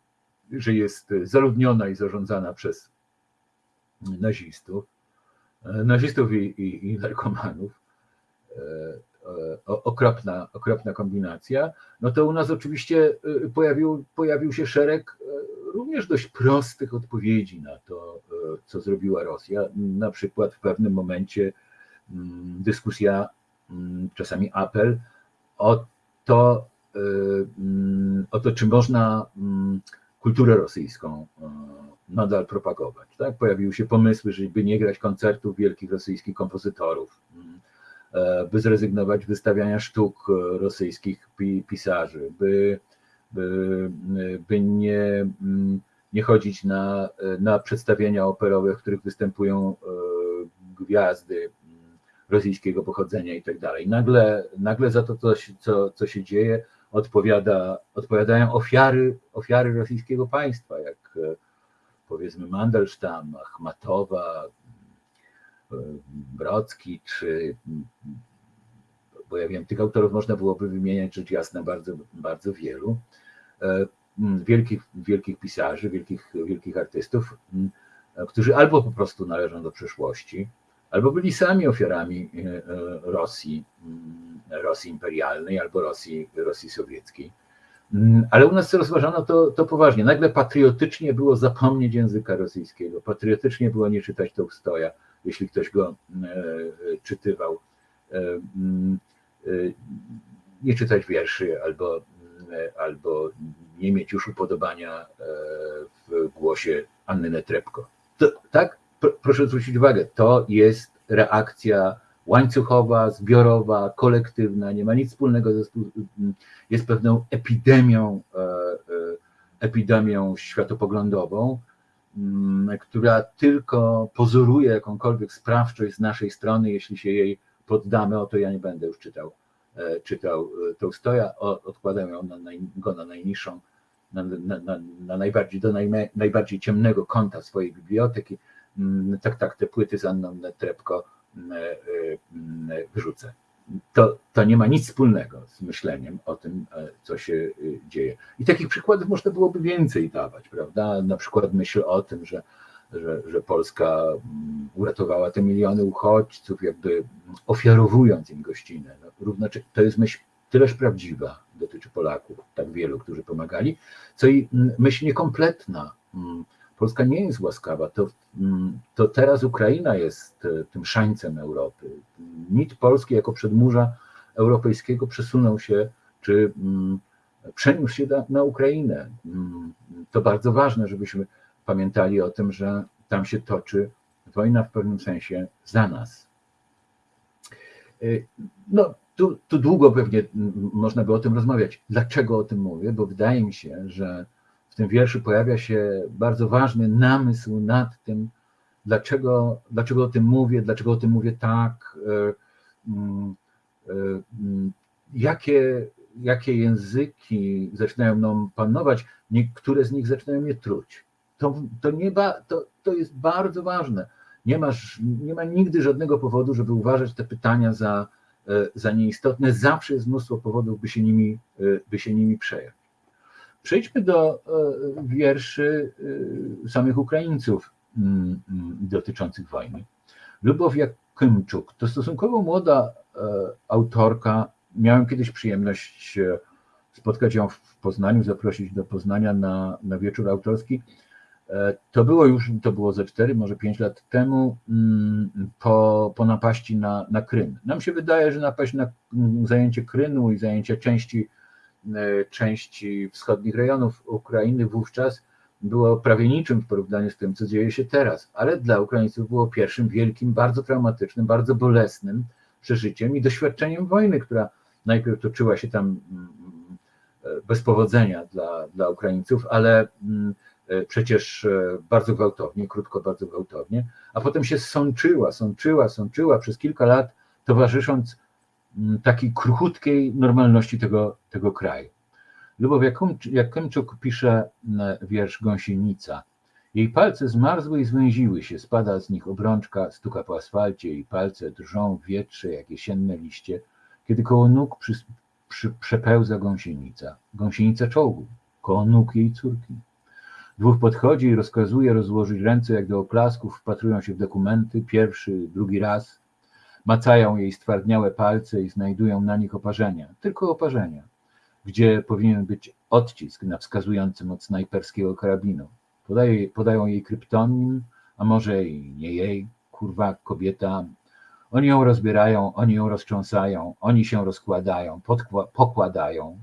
że jest zaludniona i zarządzana przez nazistów, nazistów i, i, i narkomanów, E, okropna, okropna kombinacja, no to u nas oczywiście e, pojawił, pojawił się szereg e, również dość prostych odpowiedzi na to, co zrobiła Rosja. Na przykład w pewnym momencie mm, dyskusja, mm, czasami apel o to, mm, o to czy można kulturę rosyjską nadal propagować. Tak? Pojawiły się pomysły, żeby nie grać koncertów wielkich rosyjskich kompozytorów, E, by zrezygnować z wystawiania sztuk e, rosyjskich pisarzy, by, by, by nie, mm, nie chodzić na, na przedstawienia operowe, w których występują e, gwiazdy mm, rosyjskiego pochodzenia i tak dalej. Nagle, nagle za to, co, co, co się dzieje, odpowiada, odpowiadają ofiary, ofiary rosyjskiego państwa, jak powiedzmy Mandelstam, Achmatowa, Brocki, czy bo ja wiem, tych autorów można byłoby wymieniać rzecz jasna bardzo, bardzo wielu, e, wielkich, wielkich pisarzy, wielkich, wielkich artystów, którzy albo po prostu należą do przeszłości, albo byli sami ofiarami e, e, Rosji, Rosji imperialnej albo Rosji, Rosji sowieckiej. Ale u nas rozważano to, to poważnie. Nagle patriotycznie było zapomnieć języka rosyjskiego, patriotycznie było nie czytać Tołstoja, jeśli ktoś go czytywał, nie czytać wierszy albo, albo nie mieć już upodobania w głosie Anny Netrepko. To, tak, proszę zwrócić uwagę, to jest reakcja łańcuchowa, zbiorowa, kolektywna, nie ma nic wspólnego ze jest pewną epidemią, epidemią światopoglądową, Mm, która tylko pozoruje jakąkolwiek sprawczość z naszej strony, jeśli się jej poddamy, o to ja nie będę już czytał, e, czytał e, Tolstoja, odkładam ją na, go na najniższą, na, na, na, na najbardziej, do najme, najbardziej ciemnego kąta swojej biblioteki. Mm, tak, tak, te płyty z Anną Trepko mm, e, wyrzucę to, to nie ma nic wspólnego z myśleniem o tym, co się dzieje. I takich przykładów można byłoby więcej dawać, prawda? Na przykład myśl o tym, że, że, że Polska mm, uratowała te miliony uchodźców, jakby ofiarowując im gościnę. No, równocze- to jest myśl tyleż prawdziwa, dotyczy Polaków, tak wielu, którzy pomagali, co i mm, myśl niekompletna. Mm, Polska nie jest łaskawa, to, to teraz Ukraina jest e, tym szańcem Europy. Mit Polski jako przedmurza europejskiego przesunął się, czy przeniósł się na, Ukrainę. To bardzo ważne, żebyśmy pamiętali o tym, że tam się toczy wojna w pewnym sensie za nas. Y, No, tu, tu długo pewnie można by o tym rozmawiać. Dlaczego o tym mówię? Bo wydaje mi się, że w tym wierszu pojawia się bardzo ważny namysł nad tym, dlaczego, dlaczego o tym mówię, dlaczego o tym mówię tak, y, y, jakie, jakie języki zaczynają mną panować, niektóre z nich zaczynają mnie truć. To, to, nie ba, to, to jest bardzo ważne. Nie, masz, nie ma nigdy żadnego powodu, żeby uważać te pytania za, e, za nieistotne. Zawsze jest mnóstwo powodów, by się nimi, e, by się nimi przejąć. Przejdźmy do e, wierszy samych Ukraińców mm, mm, dotyczących wojny. Lubow Jakymczuk to stosunkowo młoda autorka. Miałem kiedyś przyjemność spotkać ją w Poznaniu, zaprosić do Poznania na, na wieczór autorski. E, To było już, to było ze 4, może 5 lat temu, mm, po, po napaści na, na Krym. Nam się wydaje, że napaść na mm, zajęcie Krymu i zajęcie części, e, części wschodnich rejonów Ukrainy wówczas było prawie niczym w porównaniu z tym, co dzieje się teraz, ale dla Ukraińców było pierwszym wielkim, bardzo traumatycznym, bardzo bolesnym przeżyciem i doświadczeniem wojny, która najpierw toczyła się tam mm, bez powodzenia dla, dla Ukraińców, ale przecież e, bardzo gwałtownie, krótko bardzo gwałtownie, a potem się sączyła, sączyła, sączyła przez kilka lat, towarzysząc mm, takiej kruchutkiej normalności tego, tego kraju. Lubow Jakimczuk pisze mm, wiersz Gąsienica. Jej palce zmarzły i zwęziły się, spada z nich obrączka, stuka po asfalcie, jej palce drżą w wietrze jak jesienne liście, kiedy koło nóg przy, przy, przepełza gąsienica. Gąsienica czołgu, koło nóg jej córki. Dwóch podchodzi i rozkazuje rozłożyć ręce jak do oklasków, wpatrują się w dokumenty, pierwszy, drugi raz, macają jej stwardniałe palce i znajdują na nich oparzenia, tylko oparzenia, gdzie powinien być odcisk na wskazującym od snajperskiego karabinu. Podaje, podają jej kryptonim, a może i nie jej, kurwa, kobieta. Oni ją rozbierają, oni ją roztrząsają, oni się rozkładają, podkła- pokładają.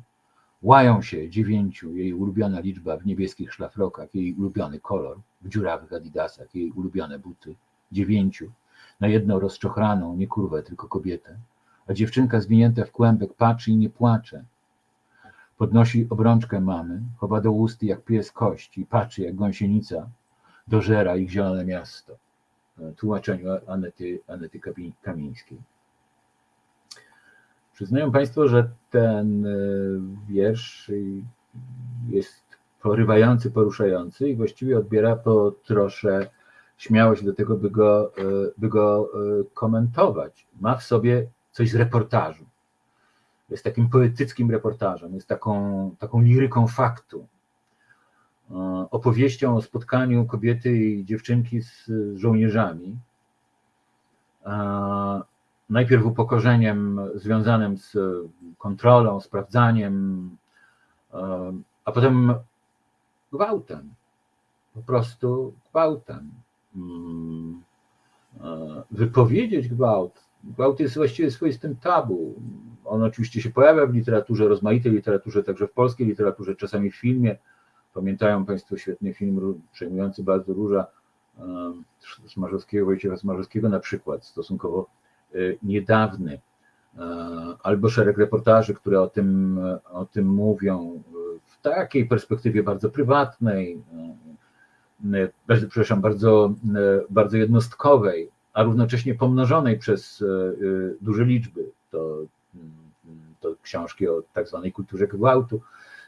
Łają się dziewięciu, jej ulubiona liczba w niebieskich szlafrokach, jej ulubiony kolor w dziurawych adidasach, jej ulubione buty. Dziewięciu, na jedną rozczochraną, nie kurwę, tylko kobietę. A dziewczynka zwinięta w kłębek patrzy i nie płacze. Podnosi obrączkę mamy, chowa do ust jak pies kość i patrzy jak gąsienica dożera ich zielone miasto. W tłumaczeniu Anety, Anety Kamińskiej. Przyznają Państwo, że ten e, wiersz jest porywający, poruszający i właściwie odbiera po trosze śmiałość do tego, by go, e, by go e, komentować. Ma w sobie coś z reportażu. Jest takim poetyckim reportażem, jest taką, taką liryką faktu, opowieścią o spotkaniu kobiety i dziewczynki z żołnierzami. E, Najpierw upokorzeniem związanym z kontrolą, sprawdzaniem, e, a potem gwałtem. Po prostu gwałtem. Mm, e, Wypowiedzieć gwałt. Gwałt jest właściwie swoistym tabu. On oczywiście się pojawia w literaturze, rozmaitej literaturze, także w polskiej literaturze, czasami w filmie. Pamiętają Państwo świetny film przejmujący bardzo Róża e, Smarzowskiego, Wojciecha Smarzowskiego na przykład, stosunkowo e, niedawny, E, albo szereg reportaży, które o tym, o tym mówią e, w takiej perspektywie bardzo prywatnej, e, bardzo- przepraszam, bardzo, bardzo jednostkowej, a równocześnie pomnożonej przez duże liczby. To, to książki o tak zwanej kulturze gwałtu,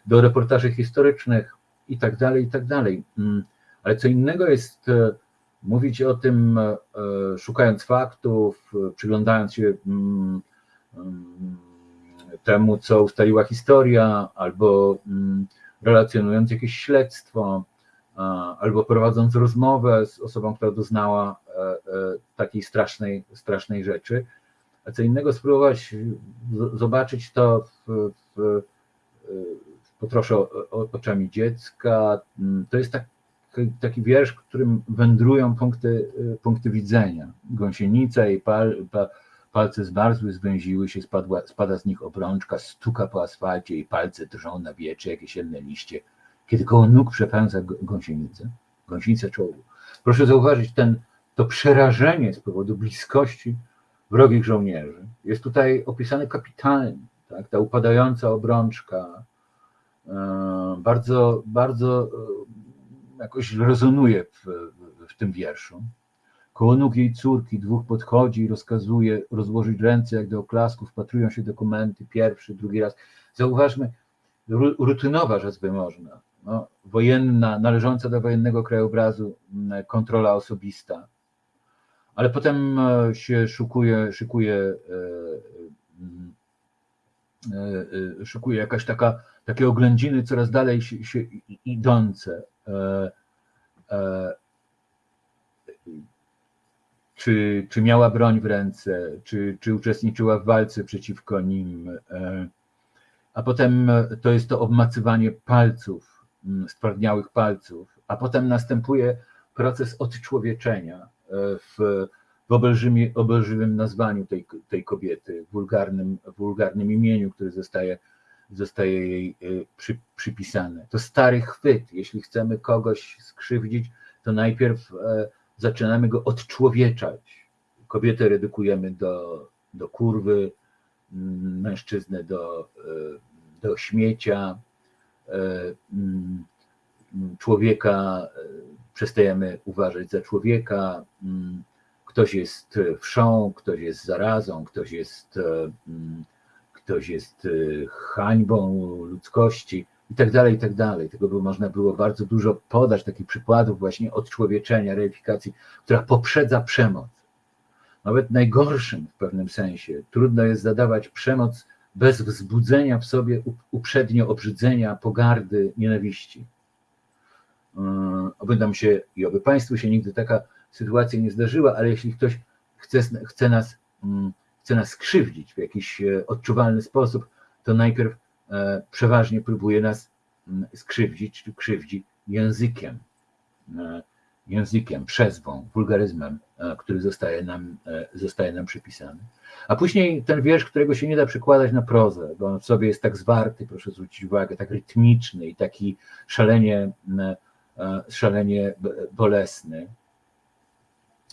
do reportaży historycznych i tak dalej, i tak dalej. Mm, Ale co innego jest mówić o tym, e, szukając faktów, przyglądając się mm, mm, temu, co ustaliła historia, albo mm, relacjonując jakieś śledztwo, albo prowadząc rozmowę z osobą, która doznała e, e, takiej strasznej, strasznej rzeczy. A co innego spróbować zobaczyć to w, w, oczami dziecka. To jest tak, taki wiersz, w którym wędrują punkty, y, punkty widzenia. Gąsienica i pal, pa, palce zmarzły, zwęziły się, spadła, spada z nich obrączka, stuka po asfalcie i palce drżą na wiecze, jakieś jemne liście, kiedy koło nóg przepełza g- gąsienicę, gąsienicę czołgu. Proszę zauważyć ten, to przerażenie z powodu bliskości wrogich żołnierzy. Jest tutaj opisane kapitalnie, tak? ta upadająca obrączka, e, bardzo, bardzo e, jakoś rezonuje w, w tym wierszu. Koło nóg jej córki dwóch podchodzi i rozkazuje rozłożyć ręce jak do oklasku, wpatrują się dokumenty, pierwszy, drugi raz. Zauważmy, ru- rutynowa rzecz by można, no, wojenna, należąca do wojennego krajobrazu, kontrola osobista, ale potem e, się szukuje, szykuje, e, e, szykuje jakaś taka, takie oględziny coraz dalej się, się idące. E, e, czy, czy miała broń w ręce, czy, czy uczestniczyła w walce przeciwko nim. e, A potem to jest to obmacywanie palców, mm, stwardniałych palców, a potem następuje proces odczłowieczenia w, w obelżymie, obelżywym nazwaniu tej, tej kobiety, wulgarnym, wulgarnym imieniu, które zostaje, zostaje jej e, przy, przypisane. To stary chwyt. Jeśli chcemy kogoś skrzywdzić, to najpierw e, zaczynamy go odczłowieczać. Kobietę redukujemy do, do kurwy, mm, mężczyznę do, e, do śmiecia, e, mm, człowieka e, przestajemy uważać za człowieka, mm, ktoś jest wszą, ktoś jest zarazą, ktoś jest, mm, ktoś jest e, hańbą ludzkości i tak dalej, i tak dalej. Tego by można było bardzo dużo podać, takich przykładów właśnie odczłowieczenia, reifikacji, która poprzedza przemoc. Nawet najgorszym w pewnym sensie. Trudno jest zadawać przemoc bez wzbudzenia w sobie up- uprzednio obrzydzenia, pogardy, nienawiści. Yy, Oby nam się i oby Państwu się nigdy taka sytuacja nie zdarzyła, ale jeśli ktoś chce, chce, nas, mm, chce nas skrzywdzić w jakiś e, odczuwalny sposób, to najpierw e, przeważnie próbuje nas mm, skrzywdzić czy krzywdzi językiem. E, Językiem, przezwą, wulgaryzmem, który zostaje nam, zostaje nam przypisany. A później ten wiersz, którego się nie da przekładać na prozę, bo on w sobie jest tak zwarty, proszę zwrócić uwagę, tak rytmiczny i taki szalenie, mm, szalenie bolesny.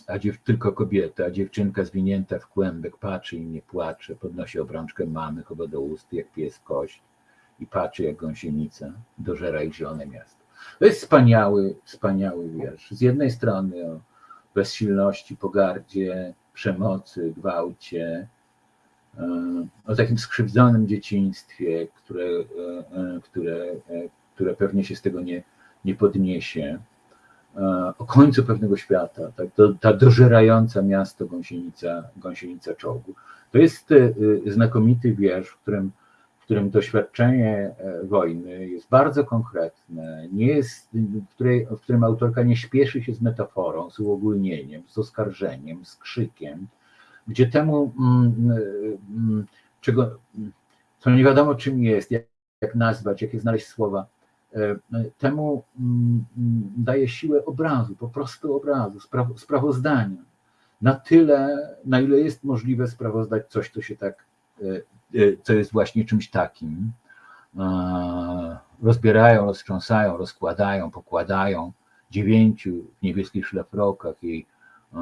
A dziew, tylko kobieta, a dziewczynka zwinięta w kłębek patrzy i nie płacze, podnosi obrączkę mamy, chowa do ust, jak pies kość i patrzy jak gąsienica, dożera ich zielone miasto. To jest wspaniały, wspaniały wiersz. Z jednej strony o bezsilności, pogardzie, przemocy, gwałcie, e, o takim skrzywdzonym dzieciństwie, które, e, e, które, które pewnie się z tego nie, nie podniesie, o końcu pewnego świata, tak, to, ta dożerająca miasto gąsienica, gąsienica czołgu. To jest e, e, znakomity wiersz, w którym, w którym doświadczenie e, wojny jest bardzo konkretne, nie jest, w, której, w którym autorka nie śpieszy się z metaforą, z uogólnieniem, z oskarżeniem, z krzykiem, gdzie temu, mm, mm, czego, co nie wiadomo czym jest, jak, jak nazwać, jakie znaleźć słowa, e, temu mm, daje siłę obrazu, po prostu obrazu, spraw, sprawozdania. Na tyle, na ile jest możliwe sprawozdać coś, co się tak, e, e, co jest właśnie czymś takim. E, Rozbierają, roztrząsają, rozkładają, pokładają dziewięciu w niebieskich szlafrokach jej e,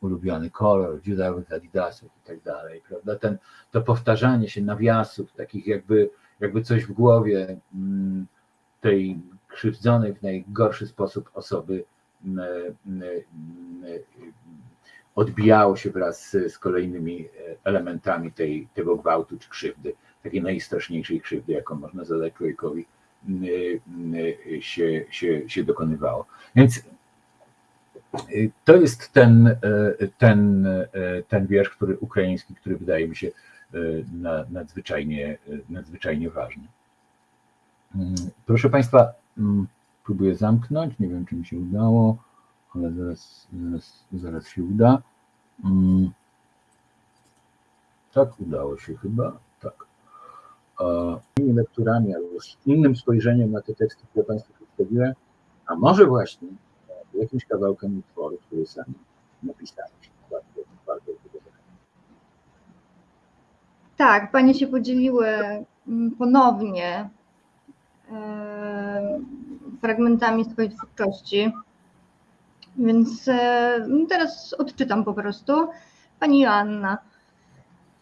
ulubiony kolor, dziurawych adidasów i tak dalej, prawda? Ten, to powtarzanie się nawiasów, takich jakby, jakby coś w głowie mm, tej krzywdzonej w najgorszy sposób osoby mm, mm, mm, odbijało się wraz z, kolejnymi elementami tej, tego gwałtu czy krzywdy, takiej najstraszniejszej krzywdy, jaką można zadać człowiekowi, się, się, się dokonywało. Więc y, to jest ten, e, ten, e, ten wiersz, który ukraiński, który wydaje mi się e, na- nadzwyczajnie, nadzwyczajnie ważny. Mm, Proszę Państwa, mm, próbuję zamknąć, nie wiem czy mi się udało, ale zaraz, zaraz, zaraz się uda. Mm. Tak, udało się chyba, tak. Innymi lekturami albo z innym spojrzeniem na te teksty, które Państwu przedstawiłem, a może właśnie e, jakimś kawałkiem utworu, który sami zachęcam. Tak, panie się podzieliły ponownie fragmentami swojej twórczości. Więc e, teraz odczytam po prostu. Pani Joanna.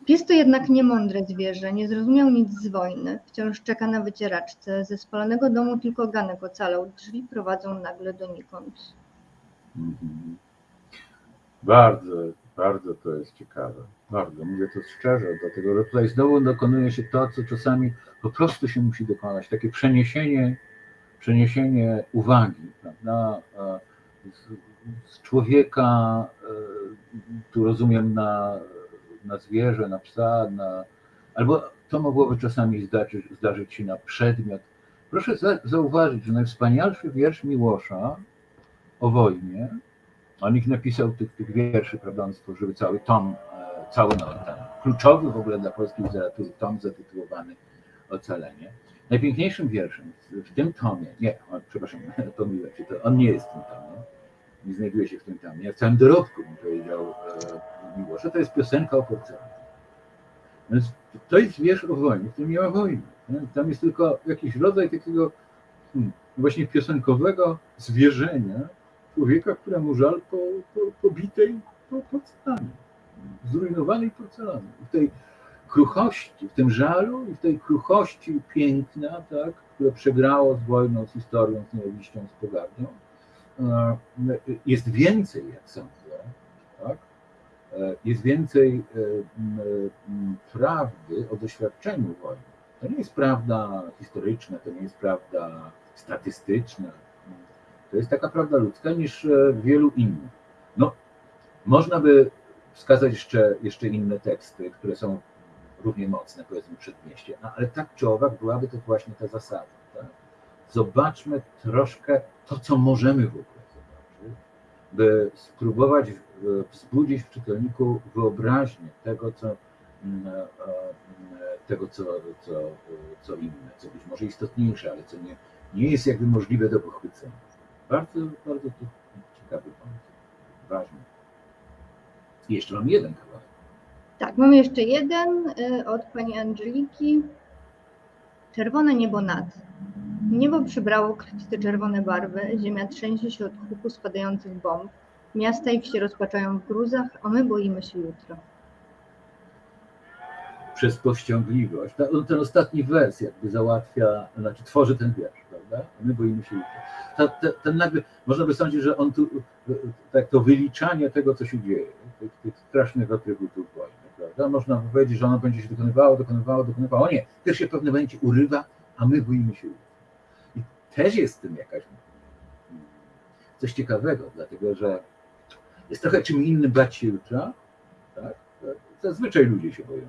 Pies to jednak niemądre zwierzę, nie zrozumiał nic z wojny. Wciąż czeka na wycieraczce. Ze spalonego domu tylko ganek ocalał. Drzwi prowadzą nagle donikąd. Mhm. Bardzo, bardzo to jest ciekawe. Bardzo, mówię to szczerze, dlatego że tutaj znowu dokonuje się to, co czasami po prostu się musi dokonać, takie przeniesienie, przeniesienie uwagi, prawda, z, z człowieka, e, tu rozumiem, na, na zwierzę, na psa, na, albo to mogłoby czasami zdarzyć, zdarzyć się na przedmiot. Proszę za, zauważyć, że najwspanialszy wiersz Miłosza o wojnie, on ich napisał tych, tych wierszy, prawda, on stworzył cały tom, e, cały no, ten kluczowy w ogóle dla polskiej literatury tom zatytułowany Ocalenie. Najpiękniejszym wierszem w, tym tomie, nie, o, przepraszam, <laughs> pomyliłem się, to on nie jest w tym tomie, nie znajduje się w tym tomie, w całym dorobku bym powiedział e, to jest piosenka o porcelanie. Więc to jest wiersz o wojnie, w którym nie ma wojny. Tam jest tylko jakiś rodzaj takiego hmm, właśnie piosenkowego zwierzenia, człowieka, któremu żal po, po, pobitej po porcelanie, zrujnowanej porcelanie. W tej kruchości, w tym żalu i w tej kruchości piękna, tak, które przegrało z wojną, z historią, z nienawiścią, z pogardą, e, jest więcej, jak sądzę, tak? E, jest więcej e, prawdy o doświadczeniu wojny. To nie jest prawda historyczna, to nie jest prawda statystyczna, to jest taka prawda ludzka niż e, wielu innych. No, można by wskazać jeszcze, jeszcze inne teksty, które są równie mocne, powiedzmy, przedmieście, no, ale tak czy owak byłaby to właśnie ta zasada. Tak? Zobaczmy troszkę to, co możemy w ogóle zobaczyć, by spróbować wzbudzić w czytelniku wyobraźnię tego, co, mm, e, e, tego, co, co, co inne, co być może istotniejsze, ale co nie, nie jest jakby możliwe do pochwycenia. Bardzo, bardzo ciekawy pomysł. Ważny. Jeszcze mam jeden kawałek. Tak, mamy jeszcze jeden y, od pani Angeliki. Czerwone niebo nad. Niebo przybrało krwiste czerwone barwy, ziemia trzęsie się od huku spadających bomb. Miasta i wsie rozpaczają w gruzach, a my boimy się jutro. Przez powściągliwość. Ten ostatni wers jakby załatwia, znaczy tworzy ten wiersz, prawda? My boimy się ta, ta, ten nagle, można by sądzić, że on tu, tak to wyliczanie tego, co się dzieje, tych, tych strasznych atrybutów wojny, prawda? Można powiedzieć, że ono będzie się dokonywało, dokonywało, dokonywało. Nie, też się w pewnym momencie urywa, a my boimy się I też jest w tym jakaś coś ciekawego, dlatego że jest trochę czym innym bać się jutra, tak? Zazwyczaj ludzie się boją.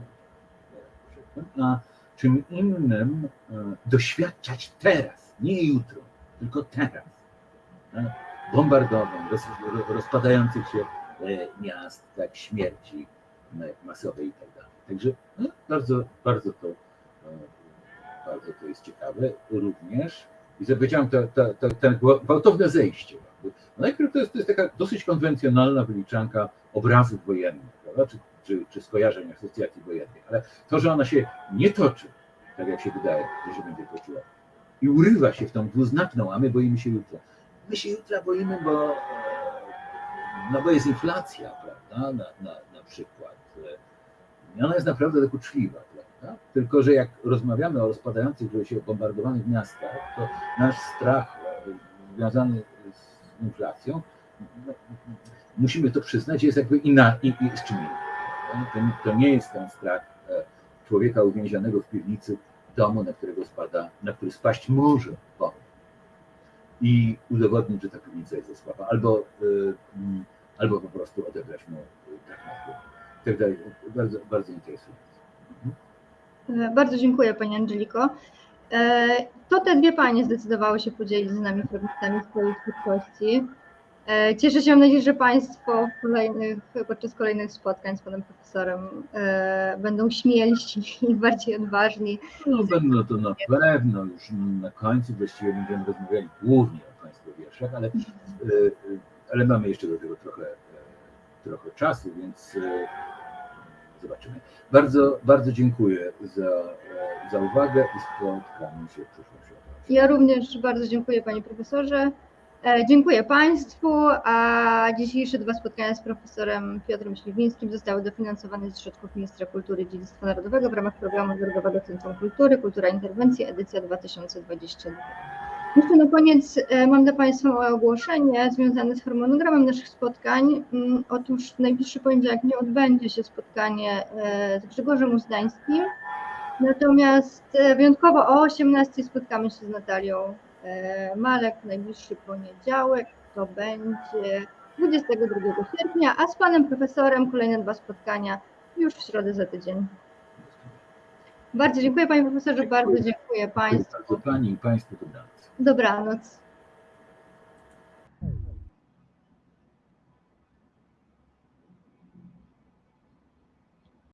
A czym innym e, doświadczać teraz, nie jutro tylko teraz. Bombardowań, roz, rozpadających się e, miast, tak, śmierci masowej i tak dalej. Także no, bardzo, bardzo to, e, bardzo to jest ciekawe również. I powiedziałem, to, to, to, to gwałtowne zejście. No najpierw to jest, to jest taka dosyć konwencjonalna wyliczanka obrazów wojennych, prawda? Czy, czy, czy skojarzeń asocjacji wojennych, ale to, że ona się nie toczy, tak jak się wydaje, że się będzie toczyła, i urywa się w tą dwuznaczną, a my boimy się jutra. My się jutra boimy, bo, no bo jest inflacja, prawda, na, na, na przykład. I ona jest naprawdę dokuczliwa, prawda? Tylko, że jak rozmawiamy o rozpadających się bombardowanych miastach, to nasz strach związany z inflacją, no, musimy to przyznać, jest jakby inna, i, i z czym innym. To, to nie jest ten strach e, człowieka uwięzionego w piwnicy, domu, na którego spada, na który spaść może bomba i udowodnić, że ta piwnica jest za słaba, albo, y, mm, albo po prostu odebrać mu tak na tak dalej. Bardzo, bardzo interesujące. Mhm. Bardzo dziękuję Pani Angeliko. E, to te dwie Panie zdecydowały się podzielić z nami fragmentami swojej twórczości. E, cieszę się, mam nadzieję, że Państwo kolejnych, podczas kolejnych spotkań z Panem Profesorem e, będą śmielsi i <laughs> bardziej odważni. No będą to na pewno, już na końcu właściwie będziemy rozmawiali głównie o Państwa wierszach, ale, e, ale mamy jeszcze do tego trochę, trochę czasu, więc zobaczymy. Bardzo, bardzo dziękuję za, e, za uwagę i spotkamy się w przyszłości. Ja również bardzo dziękuję Panie Profesorze. E, Dziękuję Państwu, a dzisiejsze dwa spotkania z profesorem Piotrem Śliwińskim zostały dofinansowane ze środków Ministra Kultury i Dziedzictwa Narodowego w ramach programu Narodowego Centrum Kultury Kultura Interwencji edycja 2022. Jeszcze na koniec e, mam dla Państwa ogłoszenie związane z harmonogramem naszych spotkań. Mm, Otóż w najbliższy poniedziałek nie odbędzie się spotkanie e, z Grzegorzem Uzdańskim, natomiast wyjątkowo o 18 spotkamy się z Natalią e, Malek w najbliższy poniedziałek. To będzie 22 sierpnia, a z Panem Profesorem kolejne dwa spotkania już w środę za tydzień. Bardzo dziękuję Panie Profesorze, bardzo dziękuję Dziękuję Państwu. bardzo Pani i Państwu dobranoc. Dobranoc.